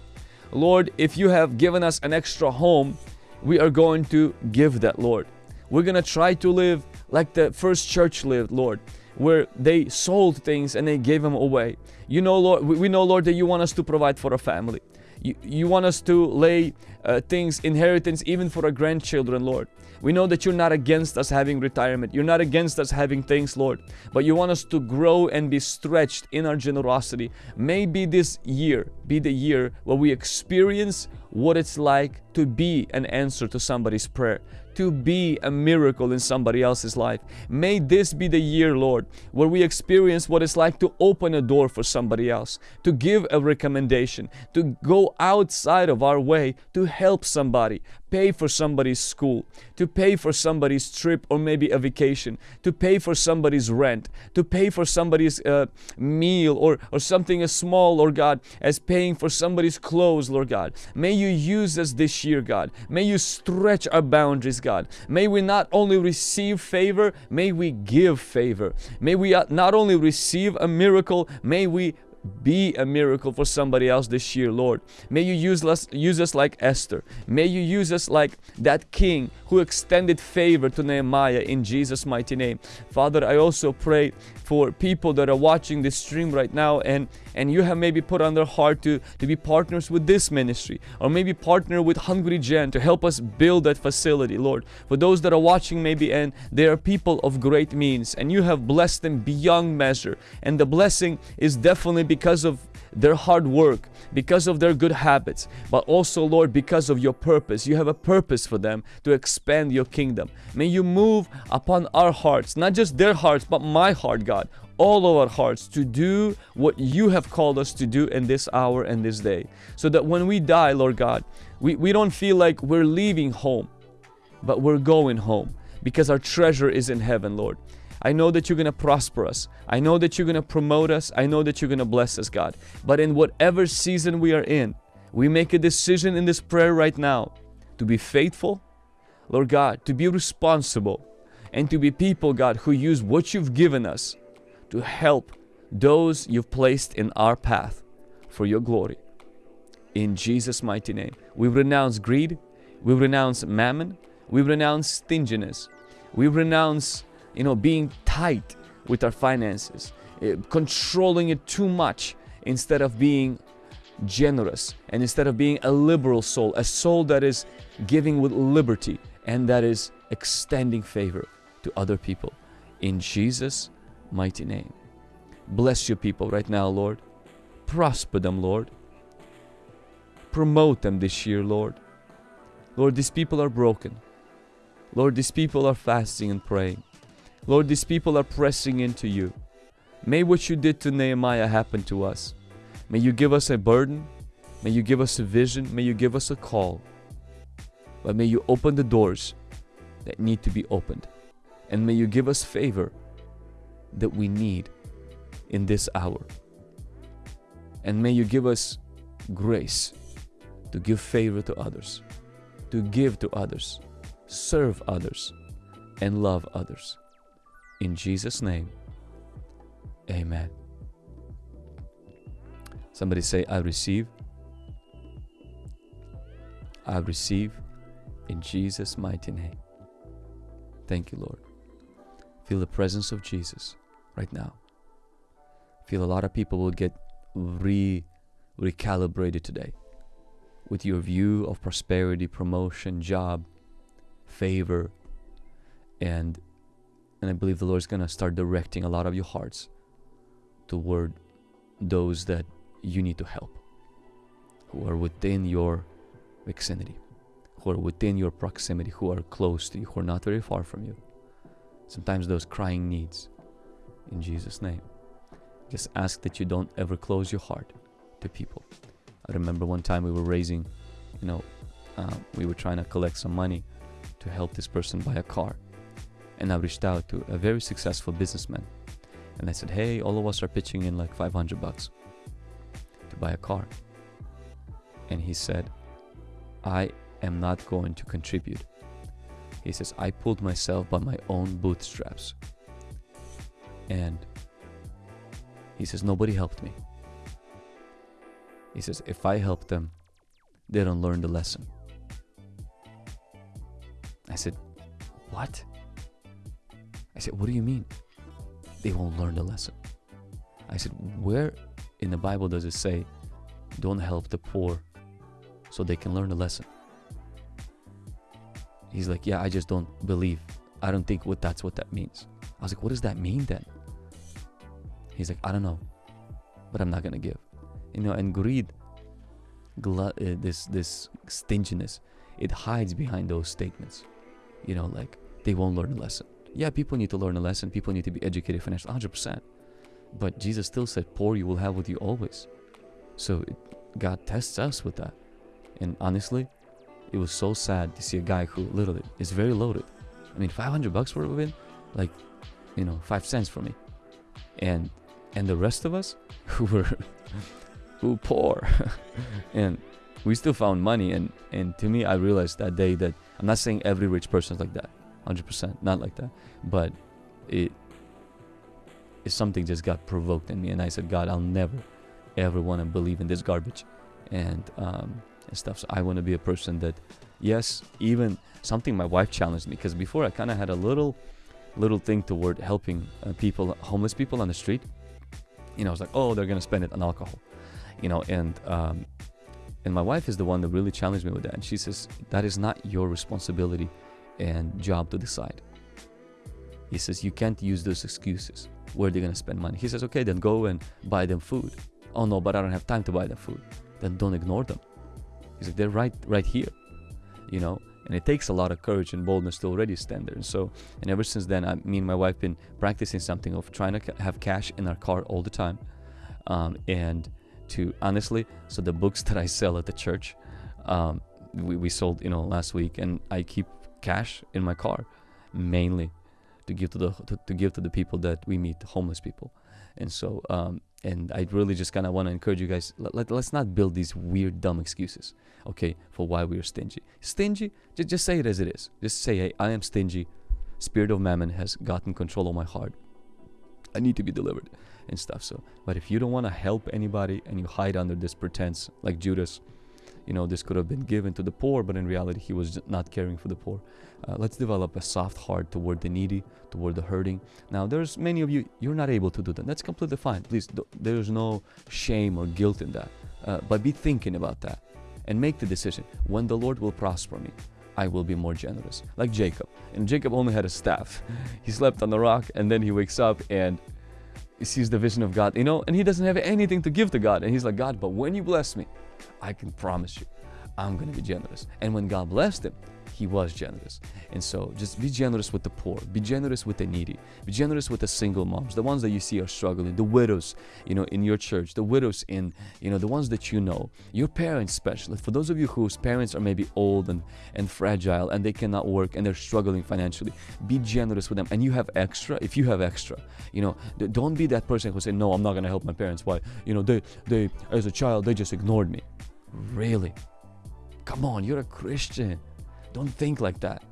Lord, if you have given us an extra home, we are going to give that, Lord. We're going to try to live like the first church lived, Lord, where they sold things and they gave them away. You know, Lord, we know, Lord, that you want us to provide for a family. You, you want us to lay uh, things, inheritance, even for our grandchildren, Lord. We know that you're not against us having retirement. You're not against us having things, Lord. But you want us to grow and be stretched in our generosity. Maybe this year be the year where we experience what it's like to be an answer to somebody's prayer, to be a miracle in somebody else's life. May this be the year, Lord, where we experience what it's like to open a door for somebody else, to give a recommendation, to go outside of our way to help somebody, pay for somebody's school, to pay for somebody's trip or maybe a vacation, to pay for somebody's rent, to pay for somebody's uh, meal or, or something as small, Lord God, as paying for somebody's clothes, Lord God. May you use us this year, God. May you stretch our boundaries, God. May we not only receive favor, may we give favor. May we uh, not only receive a miracle, may we be a miracle for somebody else this year, Lord. May you use us, use us like Esther. May you use us like that king who extended favor to Nehemiah in Jesus' mighty name. Father, I also pray for people that are watching this stream right now and and you have maybe put on their heart to to be partners with this ministry or maybe partner with Hungry Gen to help us build that facility Lord for those that are watching maybe and they are people of great means and you have blessed them beyond measure and the blessing is definitely because of their hard work, because of their good habits, but also, Lord, because of your purpose. You have a purpose for them to expand your kingdom. May you move upon our hearts, not just their hearts, but my heart, God, all of our hearts to do what you have called us to do in this hour and this day. So that when we die, Lord God, we, we don't feel like we're leaving home, but we're going home because our treasure is in heaven, Lord. I know that you're going to prosper us. I know that you're going to promote us. I know that you're going to bless us, God. But in whatever season we are in, we make a decision in this prayer right now to be faithful, Lord God, to be responsible, and to be people, God, who use what you've given us to help those you've placed in our path for your glory. In Jesus' mighty name, we renounce greed, we renounce mammon, we renounce stinginess, we renounce you know, being tight with our finances, uh, controlling it too much instead of being generous and instead of being a liberal soul, a soul that is giving with liberty and that is extending favor to other people. In Jesus' mighty name. Bless your people right now, Lord. Prosper them, Lord. Promote them this year, Lord. Lord, these people are broken. Lord, these people are fasting and praying. Lord, these people are pressing into you. May what you did to Nehemiah happen to us. May you give us a burden. May you give us a vision. May you give us a call. But may you open the doors that need to be opened. And may you give us favor that we need in this hour. And may you give us grace to give favor to others, to give to others, serve others, and love others. In Jesus' name, amen. Somebody say, I receive. I receive in Jesus' mighty name. Thank you, Lord. Feel the presence of Jesus right now. Feel a lot of people will get re recalibrated today with your view of prosperity, promotion, job, favor, and and I believe the Lord is going to start directing a lot of your hearts toward those that you need to help, who are within your vicinity, who are within your proximity, who are close to you, who are not very far from you. Sometimes those crying needs. In Jesus' name. Just ask that you don't ever close your heart to people. I remember one time we were raising, you know, uh, we were trying to collect some money to help this person buy a car and I reached out to a very successful businessman and I said, hey, all of us are pitching in like 500 bucks to buy a car. And he said, I am not going to contribute. He says, I pulled myself by my own bootstraps. And he says, nobody helped me. He says, if I help them, they don't learn the lesson. I said, what? I said, What do you mean? They won't learn the lesson. I said, Where in the Bible does it say, don't help the poor so they can learn the lesson? He's like, Yeah, I just don't believe. I don't think what that's what that means. I was like, What does that mean then? He's like, I don't know, but I'm not gonna give. You know, and greed, uh, this this stinginess, it hides behind those statements. You know, like they won't learn a lesson. Yeah, people need to learn a lesson. People need to be educated financially, 100%. But Jesus still said, poor you will have with you always. So it, God tests us with that. And honestly, it was so sad to see a guy who literally is very loaded. I mean, 500 bucks for it, like, you know, five cents for me. And and the rest of us who were who poor, and we still found money. And and to me, I realized that day that I'm not saying every rich person is like that. 100% not like that but it is something just got provoked in me and i said god i'll never ever want to believe in this garbage and um, and stuff. So I want to be a person that, yes, even something my wife challenged me because before I kind of had a little, little thing toward helping uh, people, homeless people on the street. You know, I was like, oh, they're gonna spend it on alcohol, you know, and um, and my wife is the one that really challenged me with that. And she says that is not your responsibility and job to decide. He says you can't use those excuses. Where they're gonna spend money? He says, okay, then go and buy them food. Oh no, but I don't have time to buy them food. Then don't ignore them. He's like, they're right, right here, you know. And it takes a lot of courage and boldness to already stand there. And so, and ever since then, I, me and my wife been practicing something of trying to have cash in our car all the time, um, and to honestly, so the books that I sell at the church, um, we, we sold, you know, last week, and I keep cash in my car, mainly to give to the to, to give to the people that we meet, homeless people, and so um, and I really just kind of want to encourage you guys. Let, let's not build these weird, dumb excuses, okay, for why we are stingy. Stingy, just just say it as it is. Just say, hey, I am stingy. Spirit of mammon has gotten control of my heart. I need to be delivered and stuff. So, but if you don't want to help anybody and you hide under this pretense, like Judas, you know, this could have been given to the poor, but in reality, he was not caring for the poor. Uh, let's develop a soft heart toward the needy, toward the hurting. Now, there's many of you, you're not able to do that. That's completely fine. Please, there's no shame or guilt in that. Uh, but be thinking about that and make the decision. When the Lord will prosper me, I will be more generous. Like Jacob. And Jacob only had a staff. He slept on the rock and then he wakes up and he sees the vision of God, you know, and he doesn't have anything to give to God. And he's like, God, but when you bless me, I can promise you, I'm going to be generous. And when God blessed him, he was generous. And so just be generous with the poor, be generous with the needy, be generous with the single moms, the ones that you see are struggling, the widows, you know, in your church, the widows in, you know, the ones that you know, your parents especially. For those of you whose parents are maybe old and, and fragile and they cannot work and they're struggling financially, be generous with them. And you have extra, if you have extra, you know, don't be that person who say, no, I'm not going to help my parents. Why? You know, they, they, as a child, they just ignored me. Really? Come on, you're a Christian. Don't think like that.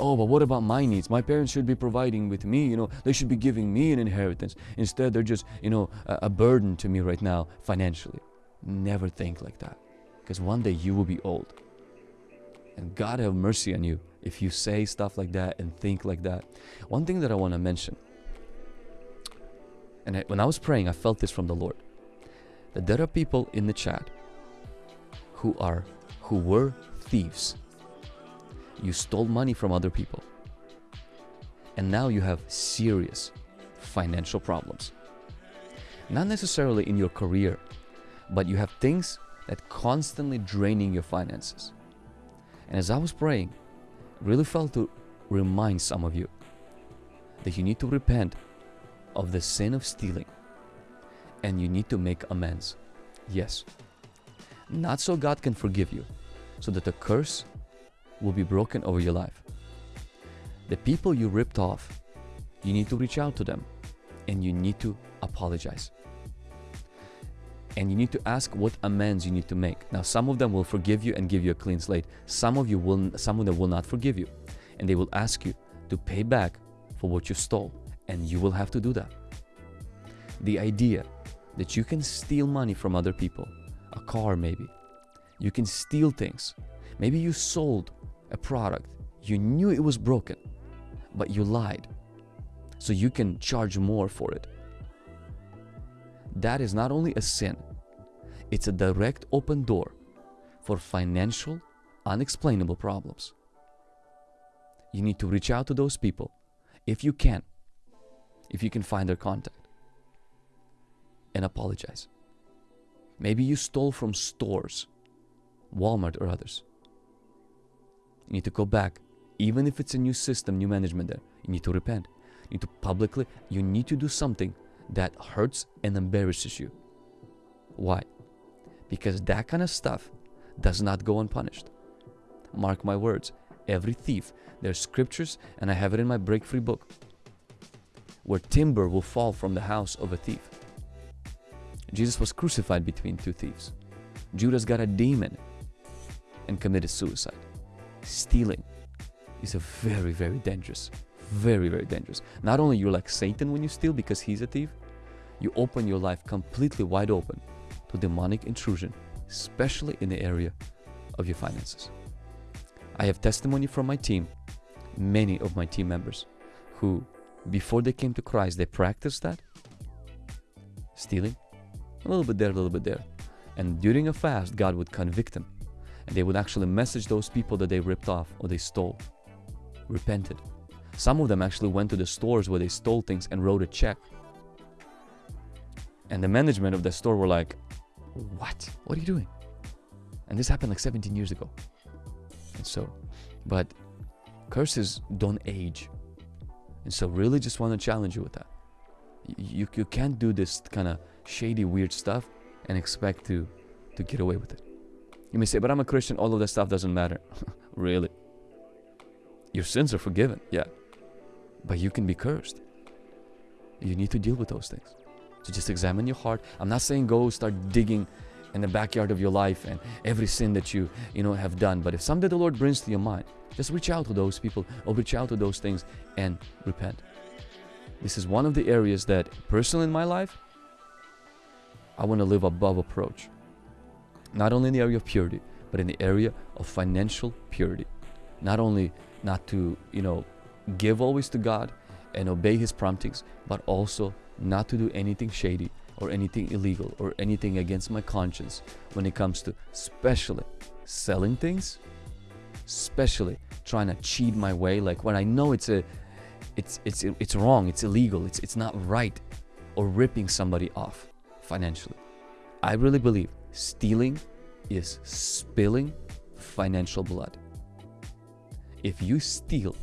Oh, but what about my needs? My parents should be providing with me, you know, they should be giving me an inheritance. Instead, they're just, you know, a, a burden to me right now financially. Never think like that. Because one day you will be old. And God have mercy on you if you say stuff like that and think like that. One thing that I want to mention, and I, when I was praying, I felt this from the Lord, that there are people in the chat who are who were thieves you stole money from other people. And now you have serious financial problems. Not necessarily in your career, but you have things that constantly draining your finances. And as I was praying, really felt to remind some of you that you need to repent of the sin of stealing and you need to make amends. Yes. Not so God can forgive you, so that the curse will be broken over your life. The people you ripped off, you need to reach out to them and you need to apologize. And you need to ask what amends you need to make. Now, some of them will forgive you and give you a clean slate. Some of you will, some of them will not forgive you, and they will ask you to pay back for what you stole, and you will have to do that. The idea that you can steal money from other people, a car maybe, you can steal things. Maybe you sold a product, you knew it was broken, but you lied. So you can charge more for it. That is not only a sin, it's a direct open door for financial, unexplainable problems. You need to reach out to those people if you can, if you can find their contact, and apologize. Maybe you stole from stores, Walmart or others. You need to go back. Even if it's a new system, new management there, you need to repent. You need to publicly, you need to do something that hurts and embarrasses you. Why? Because that kind of stuff does not go unpunished. Mark my words, every thief, there's scriptures, and I have it in my break free book, where timber will fall from the house of a thief. Jesus was crucified between two thieves. Judas got a demon and committed suicide stealing is a very, very dangerous, very, very dangerous. Not only you're like Satan when you steal because he's a thief, you open your life completely wide open to demonic intrusion, especially in the area of your finances. I have testimony from my team, many of my team members, who before they came to Christ, they practiced that stealing, a little bit there, a little bit there. And during a fast, God would convict them. And they would actually message those people that they ripped off or they stole, repented. Some of them actually went to the stores where they stole things and wrote a check. And the management of the store were like, What? What are you doing? And this happened like 17 years ago. And so, but curses don't age. And so, really, just want to challenge you with that. You, you can't do this kind of shady, weird stuff and expect to, to get away with it. You may say, but I'm a Christian, all of that stuff doesn't matter. really? Your sins are forgiven, yeah. But you can be cursed. You need to deal with those things. So just examine your heart. I'm not saying go start digging in the backyard of your life and every sin that you you know have done. But if someday the Lord brings to your mind, just reach out to those people or reach out to those things and repent. This is one of the areas that personally in my life, I want to live above approach. Not only in the area of purity, but in the area of financial purity. Not only not to, you know, give always to God and obey His promptings, but also not to do anything shady or anything illegal or anything against my conscience when it comes to especially selling things, especially trying to cheat my way. Like when I know it's a, it's it's it's wrong, it's illegal, it's it's not right, or ripping somebody off financially. I really believe stealing is spilling financial blood. If you steal,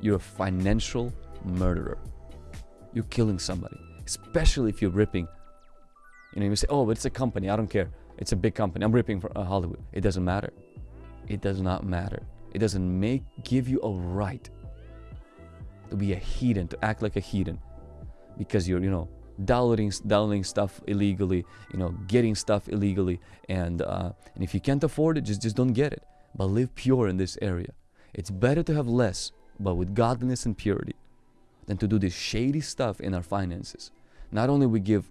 you're a financial murderer. You're killing somebody, especially if you're ripping. You know, you say, "Oh, but it's a company. I don't care. It's a big company. I'm ripping for uh, Hollywood." It doesn't matter. It does not matter. It doesn't make give you a right to be a heathen, to act like a heathen, because you're, you know, downloading downloading stuff illegally, you know, getting stuff illegally, and uh, and if you can't afford it, just just don't get it. But live pure in this area. It's better to have less, but with godliness and purity, than to do this shady stuff in our finances. Not only we give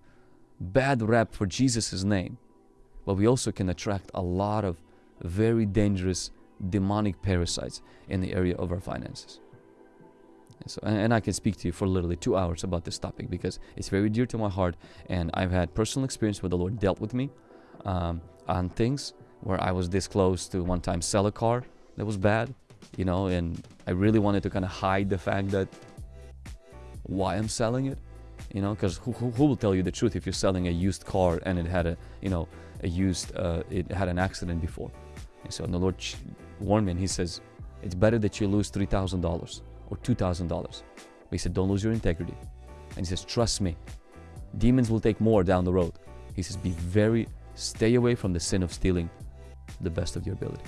bad rap for Jesus' name, but we also can attract a lot of very dangerous demonic parasites in the area of our finances. And, so, and I can speak to you for literally two hours about this topic because it's very dear to my heart, and I've had personal experience where the Lord dealt with me um, on things where I was this close to one time sell a car that was bad, you know, and I really wanted to kind of hide the fact that why I'm selling it, you know, because who, who, who, will tell you the truth if you're selling a used car and it had a, you know, a used, uh, it had an accident before. And so the Lord warned me and He says, it's better that you lose $3,000 or $2,000. But He said, don't lose your integrity. And He says, trust me, demons will take more down the road. He says, be very, stay away from the sin of stealing the best of your ability.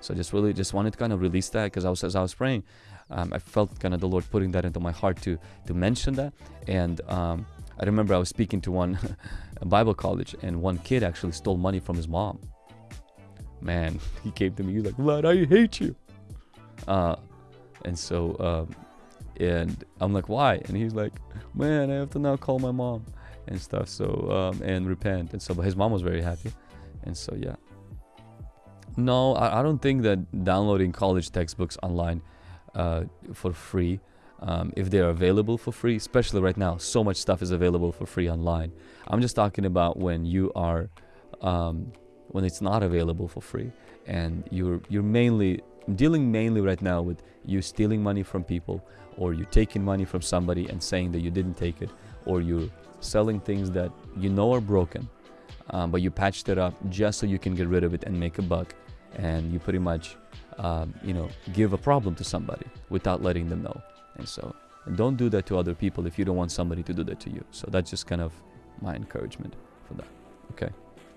So I just really just wanted to kind of release that because I was as I was praying, um, I felt kind of the Lord putting that into my heart to to mention that. And um, I remember I was speaking to one Bible college, and one kid actually stole money from his mom. Man, he came to me. He's like, "Vlad, I hate you." Uh, and so, um, and I'm like, "Why?" And he's like, "Man, I have to now call my mom and stuff." So um, and repent. And so, but his mom was very happy. And so, yeah. No, I, I don't think that downloading college textbooks online uh, for free. Um, if they are available for free, especially right now, so much stuff is available for free online. I'm just talking about when you are, um, when it's not available for free, and you're you're mainly dealing mainly right now with you stealing money from people, or you taking money from somebody and saying that you didn't take it, or you're selling things that you know are broken, um, but you patched it up just so you can get rid of it and make a buck, and you pretty much um, you know, give a problem to somebody without letting them know. And so, and don't do that to other people if you don't want somebody to do that to you. So that's just kind of my encouragement for that. Okay.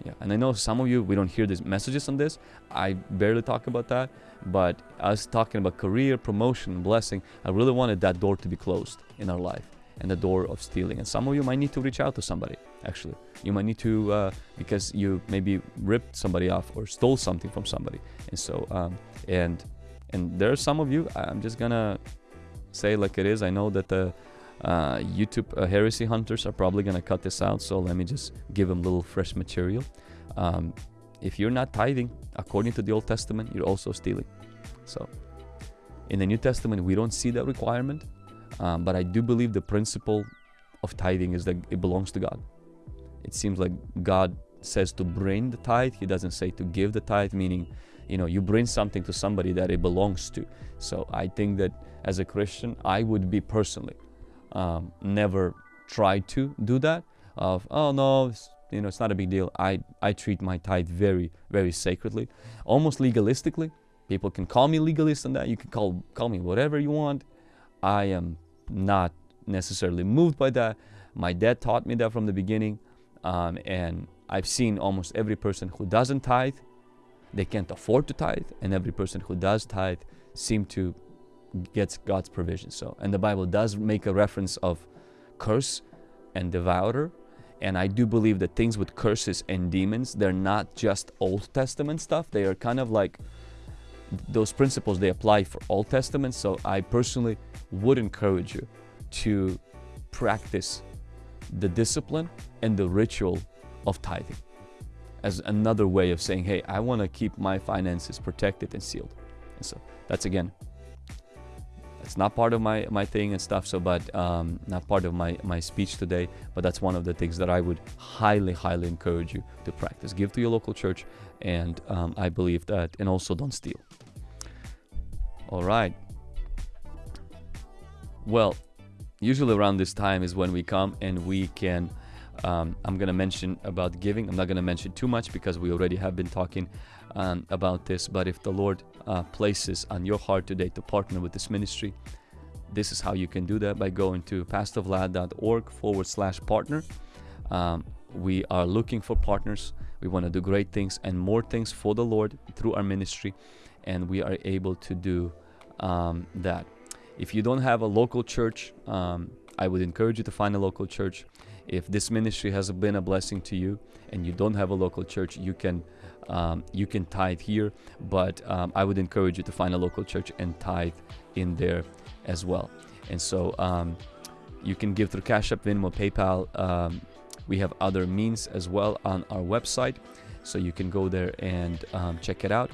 Yeah. And I know some of you, we don't hear these messages on this. I barely talk about that. But us talking about career, promotion, blessing, I really wanted that door to be closed in our life and the door of stealing. And some of you might need to reach out to somebody, actually. You might need to, uh, because you maybe ripped somebody off or stole something from somebody. And so, um, and and there are some of you, I'm just gonna say like it is. I know that the Uh, YouTube uh, heresy hunters are probably gonna cut this out, so let me just give them a little fresh material. Um, if you're not tithing according to the Old Testament, you're also stealing. So, in the New Testament, we don't see that requirement, um, but I do believe the principle of tithing is that it belongs to God. It seems like God says to bring the tithe, He doesn't say to give the tithe, meaning, you know, you bring something to somebody that it belongs to. So, I think that as a Christian, I would be personally um, never try to do that. Of oh no, you know, it's not a big deal. I I treat my tithe very very sacredly, almost legalistically. People can call me legalist on that. You can call call me whatever you want. I am not necessarily moved by that. My dad taught me that from the beginning, um, and I've seen almost every person who doesn't tithe, they can't afford to tithe, and every person who does tithe seem to gets God's provision. So, and the Bible does make a reference of curse and devourer. And I do believe that things with curses and demons, they're not just Old Testament stuff. They are kind of like those principles they apply for Old Testament. So I personally would encourage you to practice the discipline and the ritual of tithing as another way of saying, hey, I want to keep my finances protected and sealed. And so that's again, it's not part of my, my thing and stuff. So, but um, not part of my, my speech today, but that's one of the things that I would highly, highly encourage you to practice. Give to your local church. And um, I believe that, and also don't steal. All right. Well, usually around this time is when we come and we can um, i'm going to mention about giving i'm not going to mention too much because we already have been talking um, about this but if the lord uh, places on your heart today to partner with this ministry this is how you can do that by going to pastorvlad.org forward slash partner. Um, we are looking for partners. We want to do great things and more things for the lord through our ministry and we are able to do um, that. If you don't have a local church, um, I would encourage you to find a local church. If this ministry has been a blessing to you and you don't have a local church, you can um, you can tithe here. But um, I would encourage you to find a local church and tithe in there as well. And so um, you can give through Cash App, Venmo, PayPal. Um, we have other means as well on our website, so you can go there and um, check it out.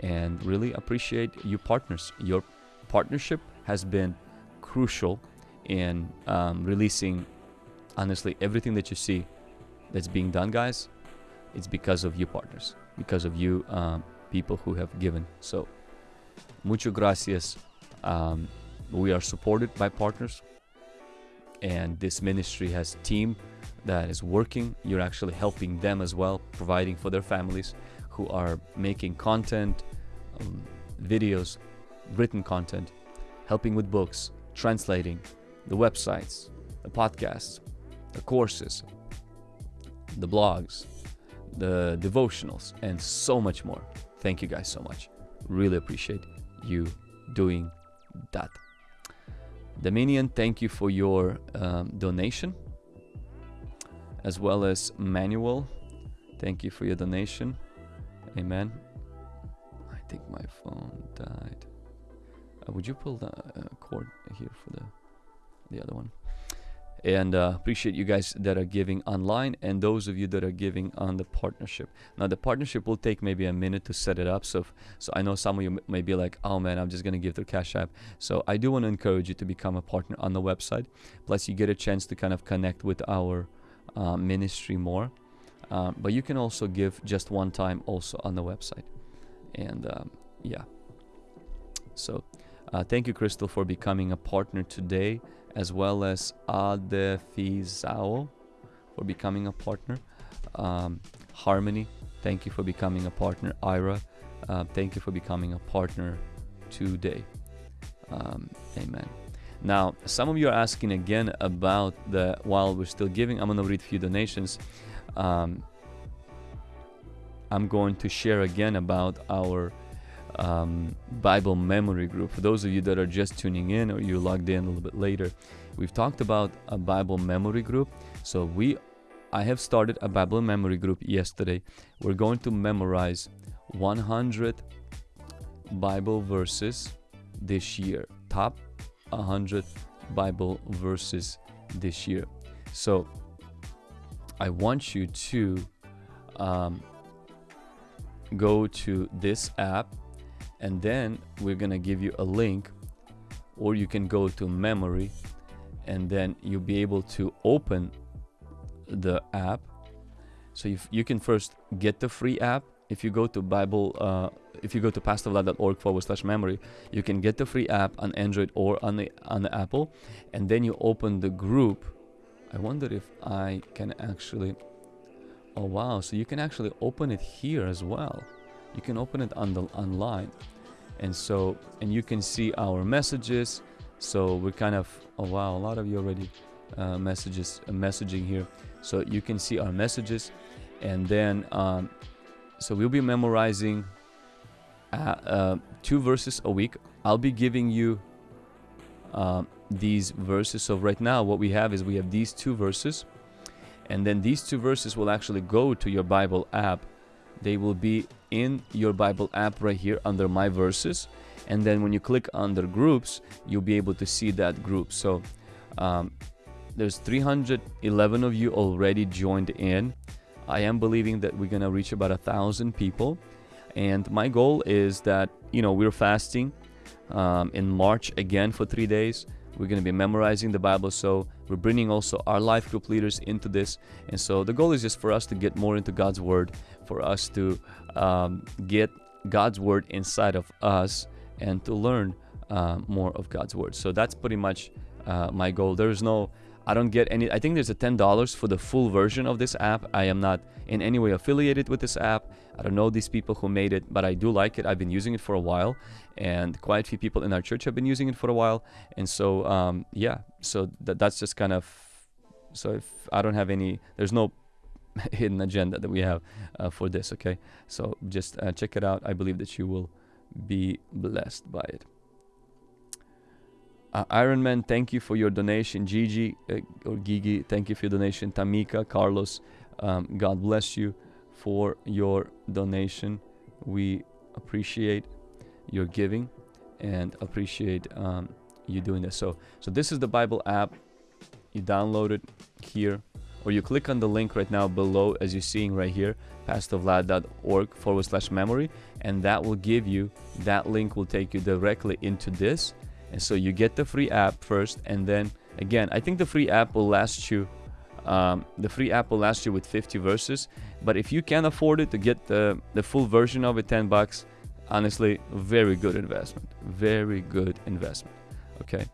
And really appreciate you partners. Your partnership has been crucial in um, releasing honestly everything that you see that's being done guys it's because of you partners because of you um, people who have given. So mucho gracias. Um, we are supported by partners and this ministry has team that is working. You're actually helping them as well providing for their families who are making content um, videos written content helping with books, translating, the websites, the podcasts, the courses, the blogs, the devotionals, and so much more. Thank you guys so much. Really appreciate you doing that. Dominion, thank you for your um, donation, as well as Manuel. Thank you for your donation. Amen. I think my phone died. Uh, would you pull the uh, cord here for the the other one? And uh, appreciate you guys that are giving online and those of you that are giving on the partnership. Now the partnership will take maybe a minute to set it up. So, if, so I know some of you may be like, "Oh man, I'm just gonna give through Cash App." So I do want to encourage you to become a partner on the website. Plus, you get a chance to kind of connect with our uh, ministry more. Um, but you can also give just one time also on the website. And um, yeah, so uh, thank you, Crystal, for becoming a partner today, as well as Adefizao for becoming a partner. Um, Harmony, thank you for becoming a partner. Ira, uh, thank you for becoming a partner today. Um, amen. Now, some of you are asking again about the, while we're still giving, I'm going to read a few donations. Um, I'm going to share again about our um, Bible memory group. For those of you that are just tuning in or you logged in a little bit later, we've talked about a Bible memory group. So we, I have started a Bible memory group yesterday. We're going to memorize 100 Bible verses this year. Top 100 Bible verses this year. So I want you to um, go to this app and then we're gonna give you a link or you can go to memory and then you'll be able to open the app. So if you can first get the free app. If you go to bible uh, if you go to pastorvlad.org forward slash memory you can get the free app on android or on the on the apple. And then you open the group. I wonder if i can actually oh wow. So you can actually open it here as well you can open it on the online and so and you can see our messages. So we're kind of oh wow a lot of you already uh, messages uh, messaging here. So you can see our messages and then um, so we'll be memorizing uh, uh two verses a week. I'll be giving you um, these verses. So right now what we have is we have these two verses and then these two verses will actually go to your bible app they will be in your Bible app right here under my verses. And then when you click under groups you'll be able to see that group. So um, there's 311 of you already joined in. I am believing that we're gonna reach about a thousand people. And my goal is that you know we're fasting um, in March again for three days. We're going to be memorizing the Bible. So we're bringing also our life group leaders into this. And so the goal is just for us to get more into God's Word, for us to um, get God's Word inside of us and to learn uh, more of God's Word. So that's pretty much uh, my goal. There's no I don't get any. I think there's a $10 for the full version of this app. I am not in any way affiliated with this app. I don't know these people who made it, but I do like it. I've been using it for a while, and quite a few people in our church have been using it for a while. And so, um, yeah, so that, that's just kind of. So if I don't have any, there's no hidden agenda that we have uh, for this. Okay, so just uh, check it out. I believe that you will be blessed by it. Uh, Iron Man, thank you for your donation. Gigi uh, or Gigi, thank you for your donation. Tamika, Carlos, um, God bless you for your donation. We appreciate your giving and appreciate um, you doing this. So, so this is the Bible app. You download it here, or you click on the link right now below, as you're seeing right here, pastorvlad.org forward slash memory, and that will give you that link will take you directly into this. And so you get the free app first and then again i think the free app will last you um, the free app will last you with 50 verses but if you can afford it to get the the full version of it 10 bucks honestly very good investment very good investment okay?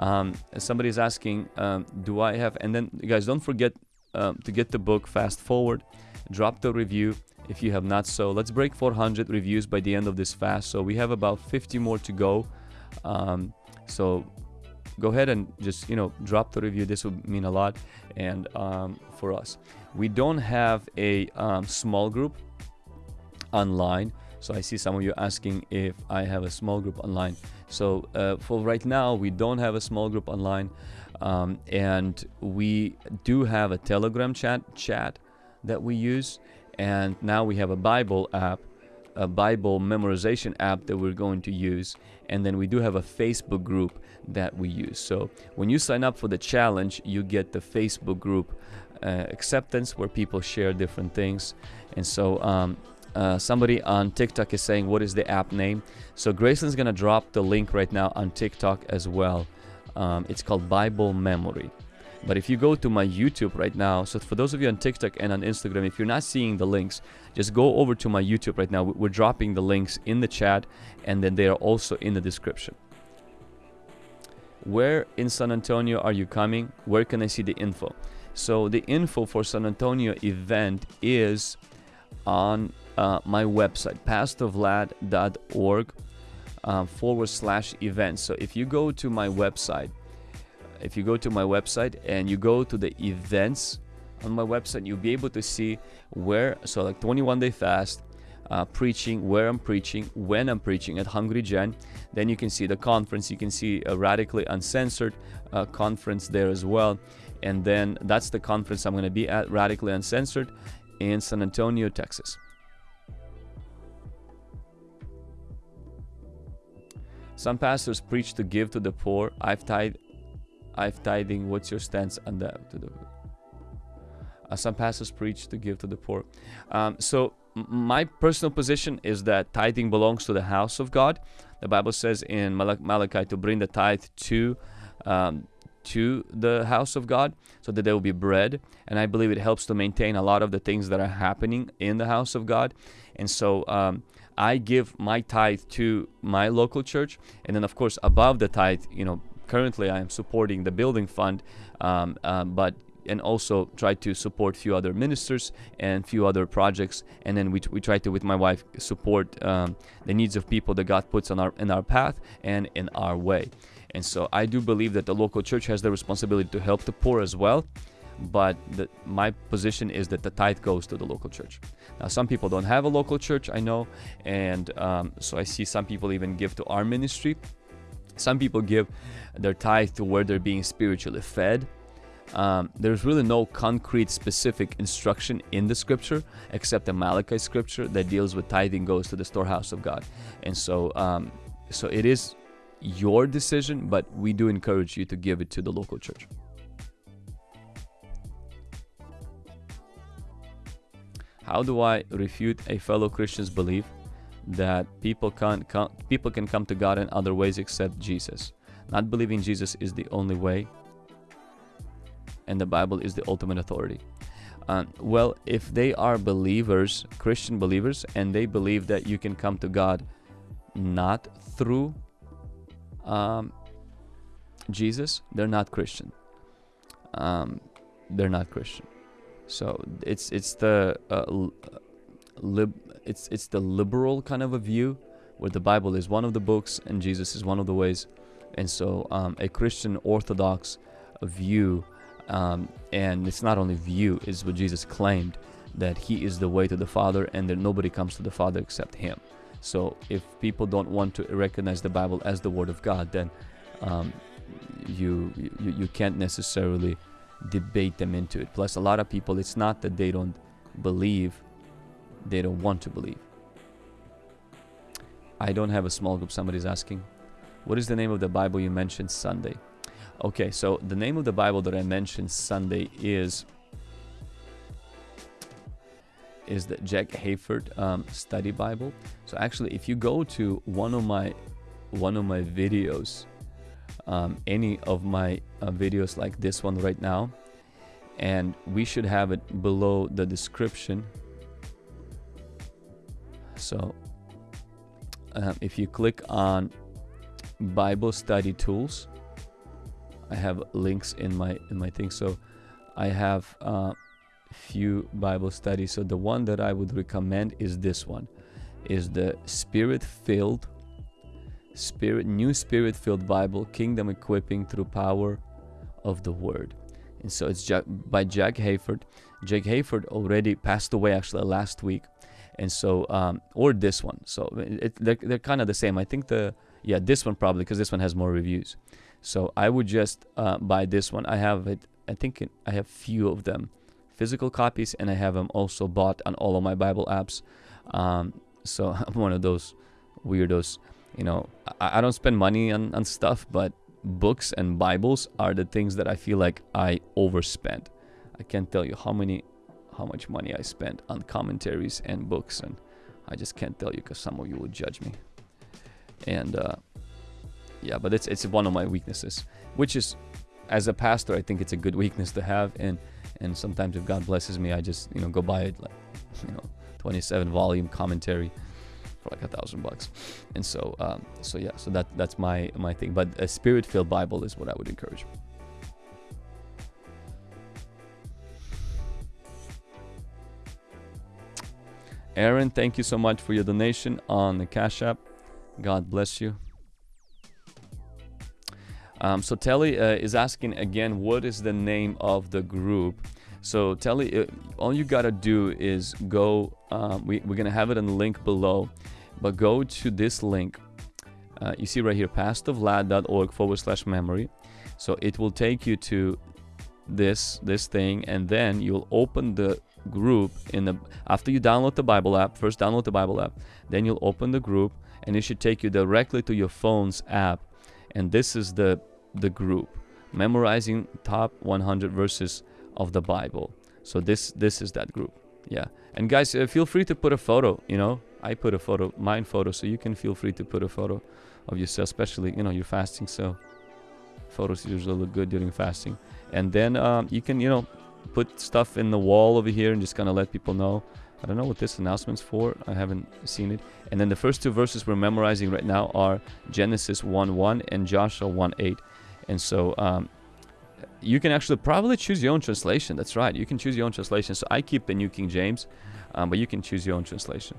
Um, somebody is asking um, do i have and then guys don't forget um, to get the book fast forward. Drop the review if you have not. So let's break 400 reviews by the end of this fast. So we have about 50 more to go. Um, so go ahead and just you know drop the review. This would mean a lot. And um, for us we don't have a um, small group online. So i see some of you asking if i have a small group online. So uh, for right now we don't have a small group online um, and we do have a telegram chat chat that we use and now we have a bible app a Bible memorization app that we're going to use. And then we do have a Facebook group that we use. So when you sign up for the challenge, you get the Facebook group uh, acceptance where people share different things. And so um, uh, somebody on TikTok is saying, What is the app name? So Grayson's to drop the link right now on TikTok as well. Um, it's called Bible Memory. But if you go to my YouTube right now, so for those of you on TikTok and on Instagram, if you're not seeing the links, just go over to my YouTube right now. We're dropping the links in the chat and then they are also in the description. Where in San Antonio are you coming? Where can I see the info? So the info for San Antonio event is on uh, my website, pastorvlad.org uh, forward slash events. So if you go to my website, if you go to my website and you go to the events on my website, you'll be able to see where, so like 21 day fast, uh, preaching, where I'm preaching, when I'm preaching at Hungry Gen. Then you can see the conference. You can see a radically uncensored uh, conference there as well. And then that's the conference I'm going to be at, radically uncensored, in San Antonio, Texas. Some pastors preach to give to the poor. I've tried I've tithing. What's your stance on that? To the, uh, some pastors preach to give to the poor. Um, so my personal position is that tithing belongs to the house of God. The Bible says in Malachi to bring the tithe to um, to the house of God so that there will be bread. And I believe it helps to maintain a lot of the things that are happening in the house of God. And so um, I give my tithe to my local church. And then, of course, above the tithe, you know, currently I am supporting the building fund, um, um, but and also try to support a few other ministers and few other projects and then we, we try to with my wife support um, the needs of people that god puts on our in our path and in our way and so I do believe that the local church has the responsibility to help the poor as well. But the, my position is that the tithe goes to the local church. Now, some people don't have a local church, I know, and um, so I see some people even give to our ministry. Some people give their tithe to where they're being spiritually fed. Um, there's really no concrete specific instruction in the scripture except the Malachi scripture that deals with tithing goes to the storehouse of God. And so um, so it is your decision, but we do encourage you to give it to the local church. How do I refute a fellow Christian's belief that people can come, people can come to God in other ways except Jesus? Not believing Jesus is the only way, and the Bible is the ultimate authority. Uh, well, if they are believers, Christian believers, and they believe that you can come to God not through um, Jesus, they're not Christian. Um, they're not Christian. So it's it's the uh, lib it's it's the liberal kind of a view where the Bible is one of the books and Jesus is one of the ways, and so um, a Christian Orthodox view, um, and it's not only view, is what Jesus claimed that He is the way to the Father and that nobody comes to the Father except Him. So if people don't want to recognize the Bible as the Word of God, then um, you, you you can't necessarily debate them into it. Plus, a lot of people, it's not that they don't believe; they don't want to believe. I don't have a small group. Somebody's asking, what is the name of the Bible you mentioned Sunday? Okay, so the name of the Bible that I mentioned Sunday is is the Jack Hayford um, Study Bible. So actually, if you go to one of my one of my videos, um, any of my uh, videos like this one right now, and we should have it below the description. So um, if you click on Bible study tools, I have links in my in my thing. So I have. Uh, few Bible studies. So the one that I would recommend is this one, is the Spirit-filled, Spirit New Spirit-filled Bible, Kingdom Equipping Through Power of the Word. And so it's by Jack Hayford. Jack Hayford already passed away actually last week, and so um, or this one. So it, they're, they're kind of the same. I think the yeah this one probably because this one has more reviews. So I would just uh, buy this one. I have it. I think I have few of them physical copies and I have them also bought on all of my Bible apps. Um, so I'm one of those weirdos. You know, I, I don't spend money on, on stuff, but books and Bibles are the things that I feel like I overspend. I can't tell you how many, how much money I spent on commentaries and books, and I just can't tell you because some of you will judge me. And uh, yeah, but it's it's one of my weaknesses, which is, as a pastor, I think it's a good weakness to have, and and sometimes if God blesses me, I just you know go buy it like you know 27 volume commentary for like a thousand bucks. And so um, so yeah, so that that's my my thing. But a spirit filled Bible is what I would encourage. Aaron, thank you so much for your donation on the Cash App. God bless you. Um, so Telly uh, is asking again, what is the name of the group? So Telly, uh, all you gotta do is go. Um, we, we're gonna have it in the link below, but go to this link. Uh, you see right here, pastorvlad.org forward slash memory. So it will take you to this this thing, and then you'll open the group in the after you download the Bible app. First, download the Bible app. Then you'll open the group, and it should take you directly to your phone's app and this is the the group memorizing top 100 verses of the Bible. So this this is that group. Yeah. And guys, uh, feel free to put a photo. You know, I put a photo, mine photo, so you can feel free to put a photo of yourself, especially you know you're fasting, so photos usually look good during fasting. And then um, you can you know put stuff in the wall over here and just kind of let people know. I don't know what this announcement's for. I haven't seen it. And then the first two verses we're memorizing right now are Genesis 1:1 and Joshua 1:8. And so um, you can actually probably choose your own translation. That's right. You can choose your own translation. So I keep the New King James, um, but you can choose your own translation.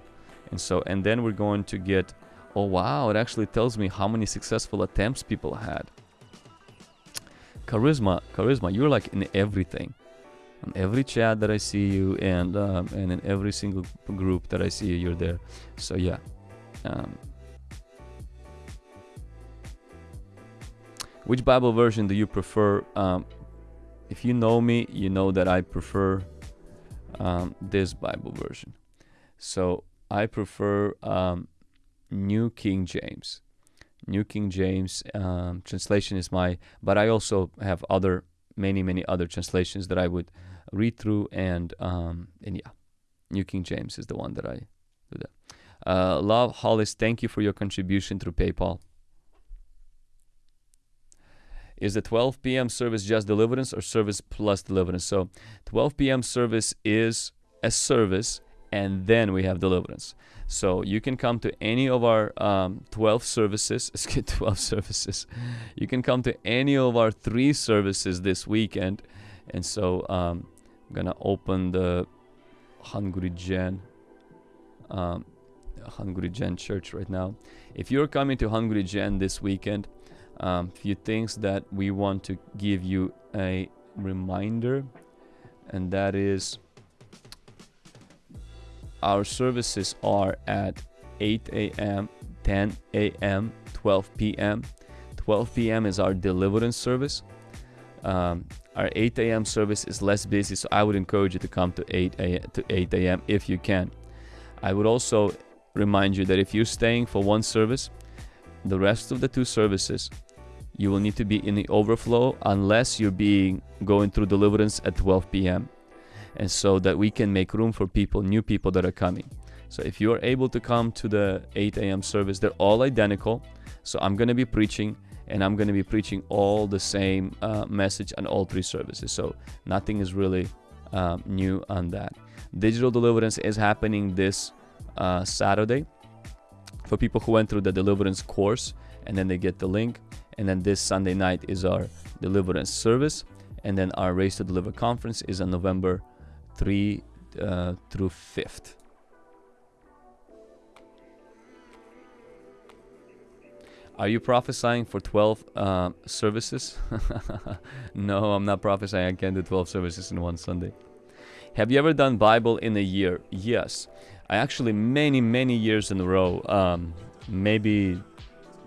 And so, and then we're going to get, oh wow, it actually tells me how many successful attempts people had. Charisma, charisma, you're like in everything. In every chat that I see you, and um, and in every single group that I see you, you're there. So yeah. Um, Which Bible version do you prefer? Um, if you know me, you know that I prefer um, this Bible version. So I prefer um, New King James. New King James um, translation is my, but I also have other, many, many other translations that I would read through, and um, and yeah, New King James is the one that I do that. Uh, Love Hollis, thank you for your contribution through PayPal. Is the 12 p.m. service just deliverance or service plus deliverance? So 12 p.m. service is a service and then we have deliverance. So you can come to any of our um, 12 services. Get 12 services. You can come to any of our three services this weekend. And so um, I'm going to open the Hungry Gen. Um, Hungry Gen Church right now. If you're coming to Hungry Gen this weekend, um, few things that we want to give you a reminder and that is our services are at 8 a.m 10 a.m 12 p.m 12 p.m is our deliverance service. Um, our 8 a.m service is less busy so i would encourage you to come to 8 a.m to 8 a.m if you can. I would also remind you that if you're staying for one service the rest of the two services you will need to be in the overflow unless you're being going through deliverance at 12 p.m. And so that we can make room for people, new people that are coming. So if you are able to come to the 8 a.m. service, they're all identical. So I'm going to be preaching and I'm going to be preaching all the same uh, message on all three services. So nothing is really um, new on that. Digital deliverance is happening this uh, Saturday for people who went through the deliverance course and then they get the link and then this Sunday night is our deliverance service and then our Raised to Deliver conference is on November 3 uh, through 5th Are you prophesying for 12 uh, services? no, I'm not prophesying. I can't do 12 services in one Sunday. Have you ever done Bible in a year? Yes. I actually, many, many years in a row, um, maybe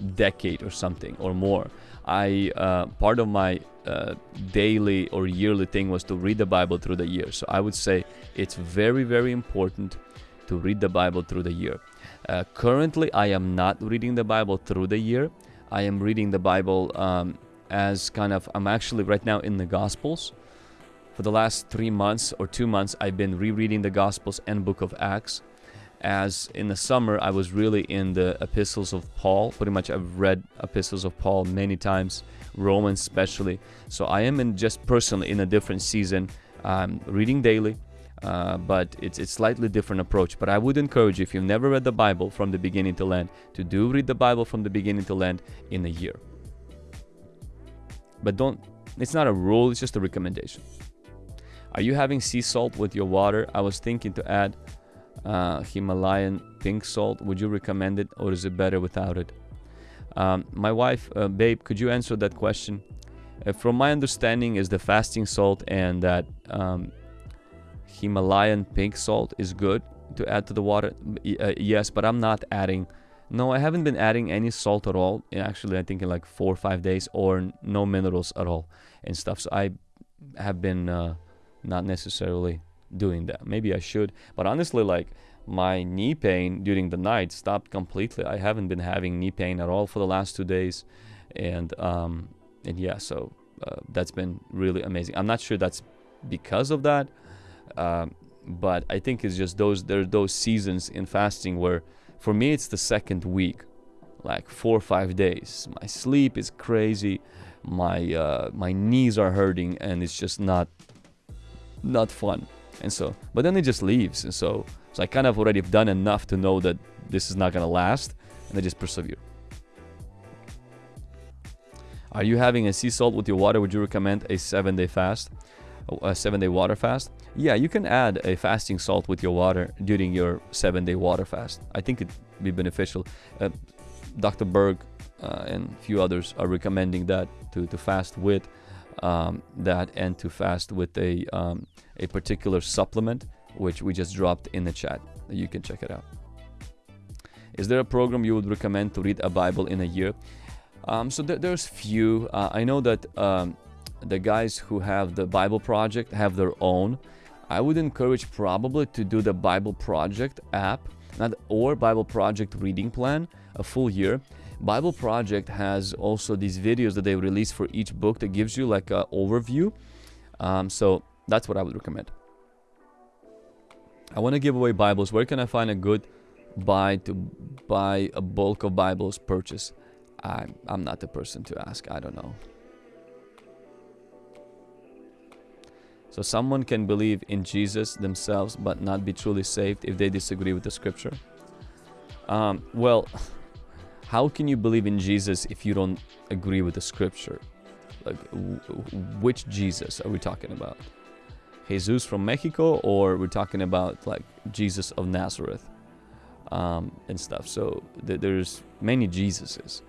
decade or something or more. I uh, part of my uh, daily or yearly thing was to read the Bible through the year. So I would say it's very very important to read the Bible through the year. Uh, currently, I am not reading the Bible through the year. I am reading the Bible um, as kind of I'm actually right now in the Gospels. For the last three months or two months, I've been rereading the Gospels and Book of Acts as in the summer I was really in the epistles of Paul. Pretty much I've read epistles of Paul many times, Romans especially. So I am in just personally in a different season. I'm reading daily, uh, but it's it's slightly different approach. But I would encourage you if you've never read the Bible from the beginning to end, to do read the Bible from the beginning to end in a year. But don't. It's not a rule. It's just a recommendation. Are you having sea salt with your water? I was thinking to add uh, Himalayan pink salt. Would you recommend it or is it better without it? Um, my wife, uh, babe, could you answer that question? Uh, from my understanding, is the fasting salt and that um, Himalayan pink salt is good to add to the water. Uh, yes, but I'm not adding. No, I haven't been adding any salt at all. Actually, I think in like four or five days, or no minerals at all and stuff. So I have been uh, not necessarily doing that. Maybe I should, but honestly, like my knee pain during the night stopped completely. I haven't been having knee pain at all for the last two days, and um, and yeah, so uh, that's been really amazing. I'm not sure that's because of that, um, but I think it's just those there are those seasons in fasting where, for me, it's the second week, like four or five days. My sleep is crazy, my uh, my knees are hurting, and it's just not not fun. And so, but then it just leaves, and so so I kind of already have done enough to know that this is not gonna last, and I just persevere. Are you having a sea salt with your water? Would you recommend a seven day fast? A seven day water fast? Yeah, you can add a fasting salt with your water during your seven day water fast. I think it'd be beneficial. Uh, Dr. Berg uh, and a few others are recommending that to, to fast with um, that and to fast with a, um, a particular supplement, which we just dropped in the chat. You can check it out. Is there a program you would recommend to read a Bible in a year? Um, so th there's few. Uh, I know that um, the guys who have the Bible Project have their own. I would encourage probably to do the Bible Project app, not or Bible Project reading plan, a full year. Bible Project has also these videos that they release for each book that gives you like an overview. Um, so that's what I would recommend. I want to give away Bibles. Where can I find a good buy to buy a bulk of Bibles purchase? I'm, I'm not the person to ask. I don't know. So someone can believe in Jesus themselves but not be truly saved if they disagree with the scripture. Um, well, how can you believe in Jesus if you don't agree with the scripture? Like, which Jesus are we talking about? Jesus from Mexico, or we're talking about like Jesus of Nazareth um, and stuff. So th there's many Jesuses.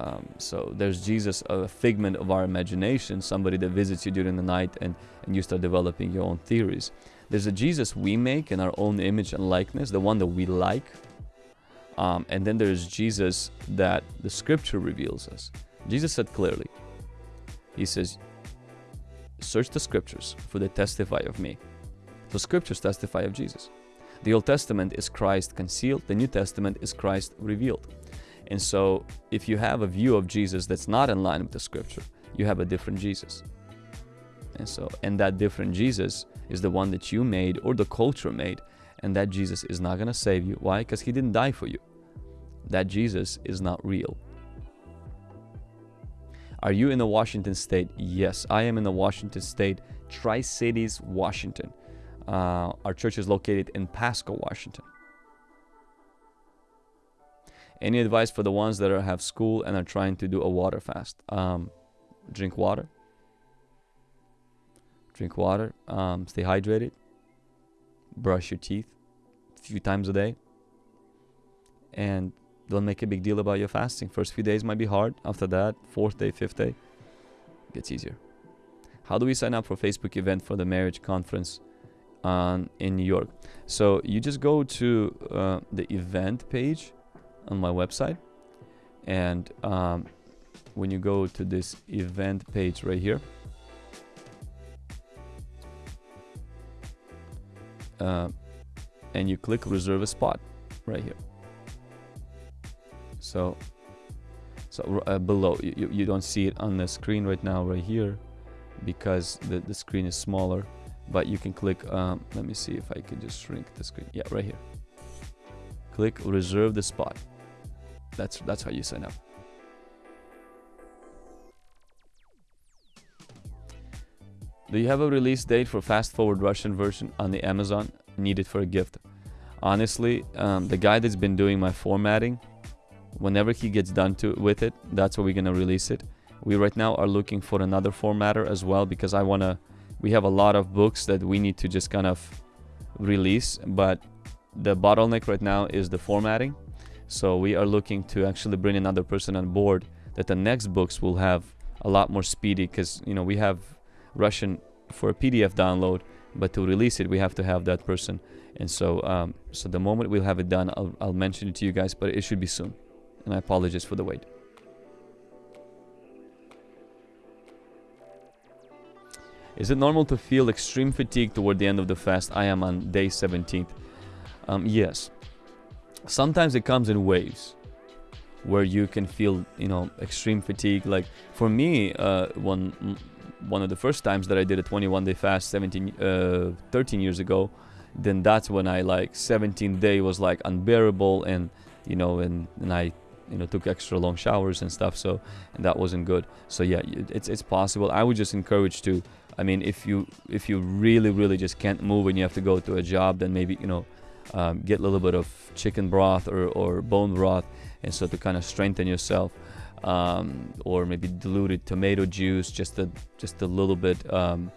Um, so there's Jesus, a figment of our imagination, somebody that visits you during the night and, and you start developing your own theories. There's a Jesus we make in our own image and likeness, the one that we like. Um, and then there's Jesus that the scripture reveals us. Jesus said clearly, He says, Search the scriptures, for they testify of me. The scriptures testify of Jesus. The Old Testament is Christ concealed, the New Testament is Christ revealed. And so, if you have a view of Jesus that's not in line with the scripture, you have a different Jesus. And so, and that different Jesus is the one that you made or the culture made, and that Jesus is not going to save you. Why? Because he didn't die for you. That Jesus is not real. Are you in the Washington state? Yes, I am in the Washington state, Tri Cities, Washington. Uh, our church is located in Pasco, Washington. Any advice for the ones that are, have school and are trying to do a water fast? Um, drink water. Drink water. Um, stay hydrated. Brush your teeth a few times a day. And don't make a big deal about your fasting. First few days might be hard. After that, fourth day, fifth day, gets easier. How do we sign up for Facebook event for the marriage conference um, in New York? So you just go to uh, the event page on my website and um, when you go to this event page right here uh, and you click reserve a spot right here so so uh, below you, you don't see it on the screen right now right here because the, the screen is smaller but you can click um, let me see if I can just shrink the screen yeah right here click reserve the spot that's that's how you sign up. Do you have a release date for Fast Forward Russian version on the Amazon? Needed for a gift. Honestly, um, the guy that's been doing my formatting, whenever he gets done to with it, that's where we're gonna release it. We right now are looking for another formatter as well because I wanna. We have a lot of books that we need to just kind of release, but the bottleneck right now is the formatting so we are looking to actually bring another person on board that the next books will have a lot more speedy because you know we have Russian for a PDF download, but to release it we have to have that person. And so um, so the moment we'll have it done, I'll, I'll mention it to you guys, but it should be soon. And I apologize for the wait. Is it normal to feel extreme fatigue toward the end of the fast? I am on day 17th. Um, yes. Sometimes it comes in waves. where you can feel you know extreme fatigue like for me uh, one one of the first times that i did a 21 day fast 17 uh, 13 years ago then that's when i like 17 day was like unbearable and you know and, and i you know took extra long showers and stuff so and that wasn't good. So yeah it's it's possible. I would just encourage to i mean if you if you really really just can't move and you have to go to a job then maybe you know um, get a little bit of chicken broth or, or bone broth and so to kind of strengthen yourself um, or maybe diluted tomato juice just a just a little bit um,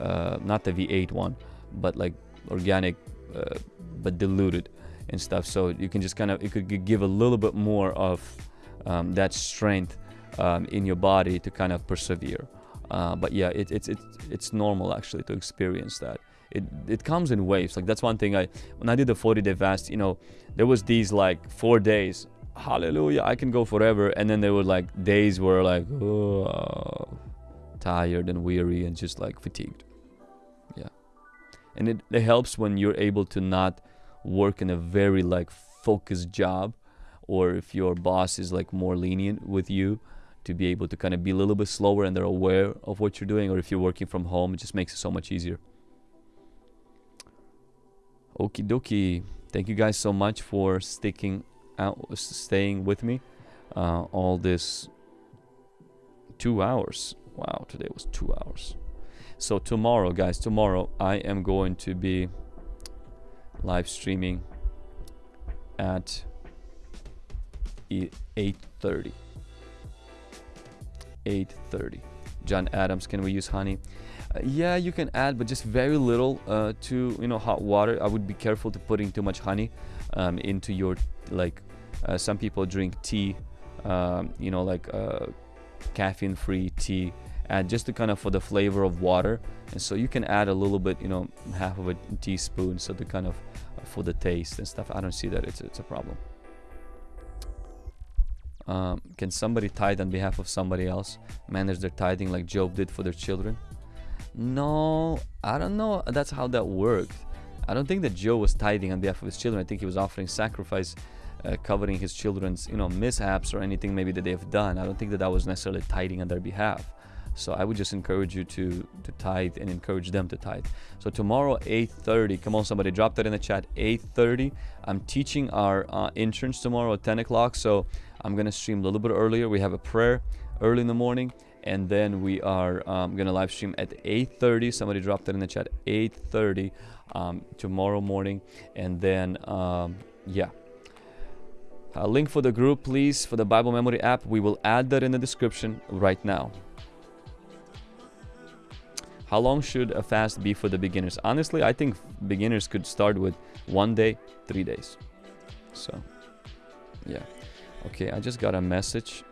uh, not the v8 one but like organic uh, but diluted and stuff. So you can just kind of it could give a little bit more of um, that strength um, in your body to kind of persevere. Uh, but yeah it, it's it's it's normal actually to experience that. It it comes in waves. Like that's one thing i when i did the 40 day fast you know there was these like four days hallelujah i can go forever. And then there were like days where like oh, tired and weary and just like fatigued. Yeah. And it, it helps when you're able to not work in a very like focused job or if your boss is like more lenient with you to be able to kind of be a little bit slower and they're aware of what you're doing or if you're working from home it just makes it so much easier. Okie dokie. Thank you guys so much for sticking out staying with me uh, all this two hours. Wow today was two hours. So tomorrow guys tomorrow i am going to be live streaming at 8.30 8.30 john adams can we use honey? Uh, yeah you can add but just very little uh, to you know hot water. I would be careful to putting too much honey um, into your like uh, some people drink tea um, you know like uh, caffeine free tea and just to kind of for the flavor of water. And so you can add a little bit you know half of a teaspoon so to kind of for the taste and stuff i don't see that it's, it's a problem. Um, can somebody tithe on behalf of somebody else manage their tithing like Job did for their children? No i don't know that's how that worked. I don't think that Job was tithing on behalf of his children. I think he was offering sacrifice uh, covering his children's you know mishaps or anything maybe that they've done. I don't think that that was necessarily tithing on their behalf so I would just encourage you to to tithe and encourage them to tithe. So tomorrow 8:30, come on somebody, drop that in the chat. 8:30. I'm teaching our uh, interns tomorrow at 10 o'clock. So I'm gonna stream a little bit earlier. We have a prayer early in the morning, and then we are um, gonna live stream at 8:30. Somebody drop that in the chat. 8:30 um, tomorrow morning, and then um, yeah. A link for the group, please, for the Bible Memory app. We will add that in the description right now. How long should a fast be for the beginners? Honestly, I think beginners could start with one day, three days. So, yeah. Okay, I just got a message.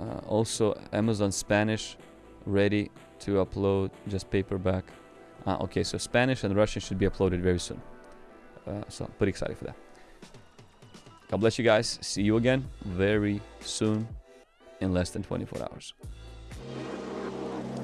Uh, also, Amazon Spanish ready to upload just paperback. Uh, okay, so Spanish and Russian should be uploaded very soon. Uh, so, pretty excited for that. God bless you guys. See you again very soon in less than 24 hours.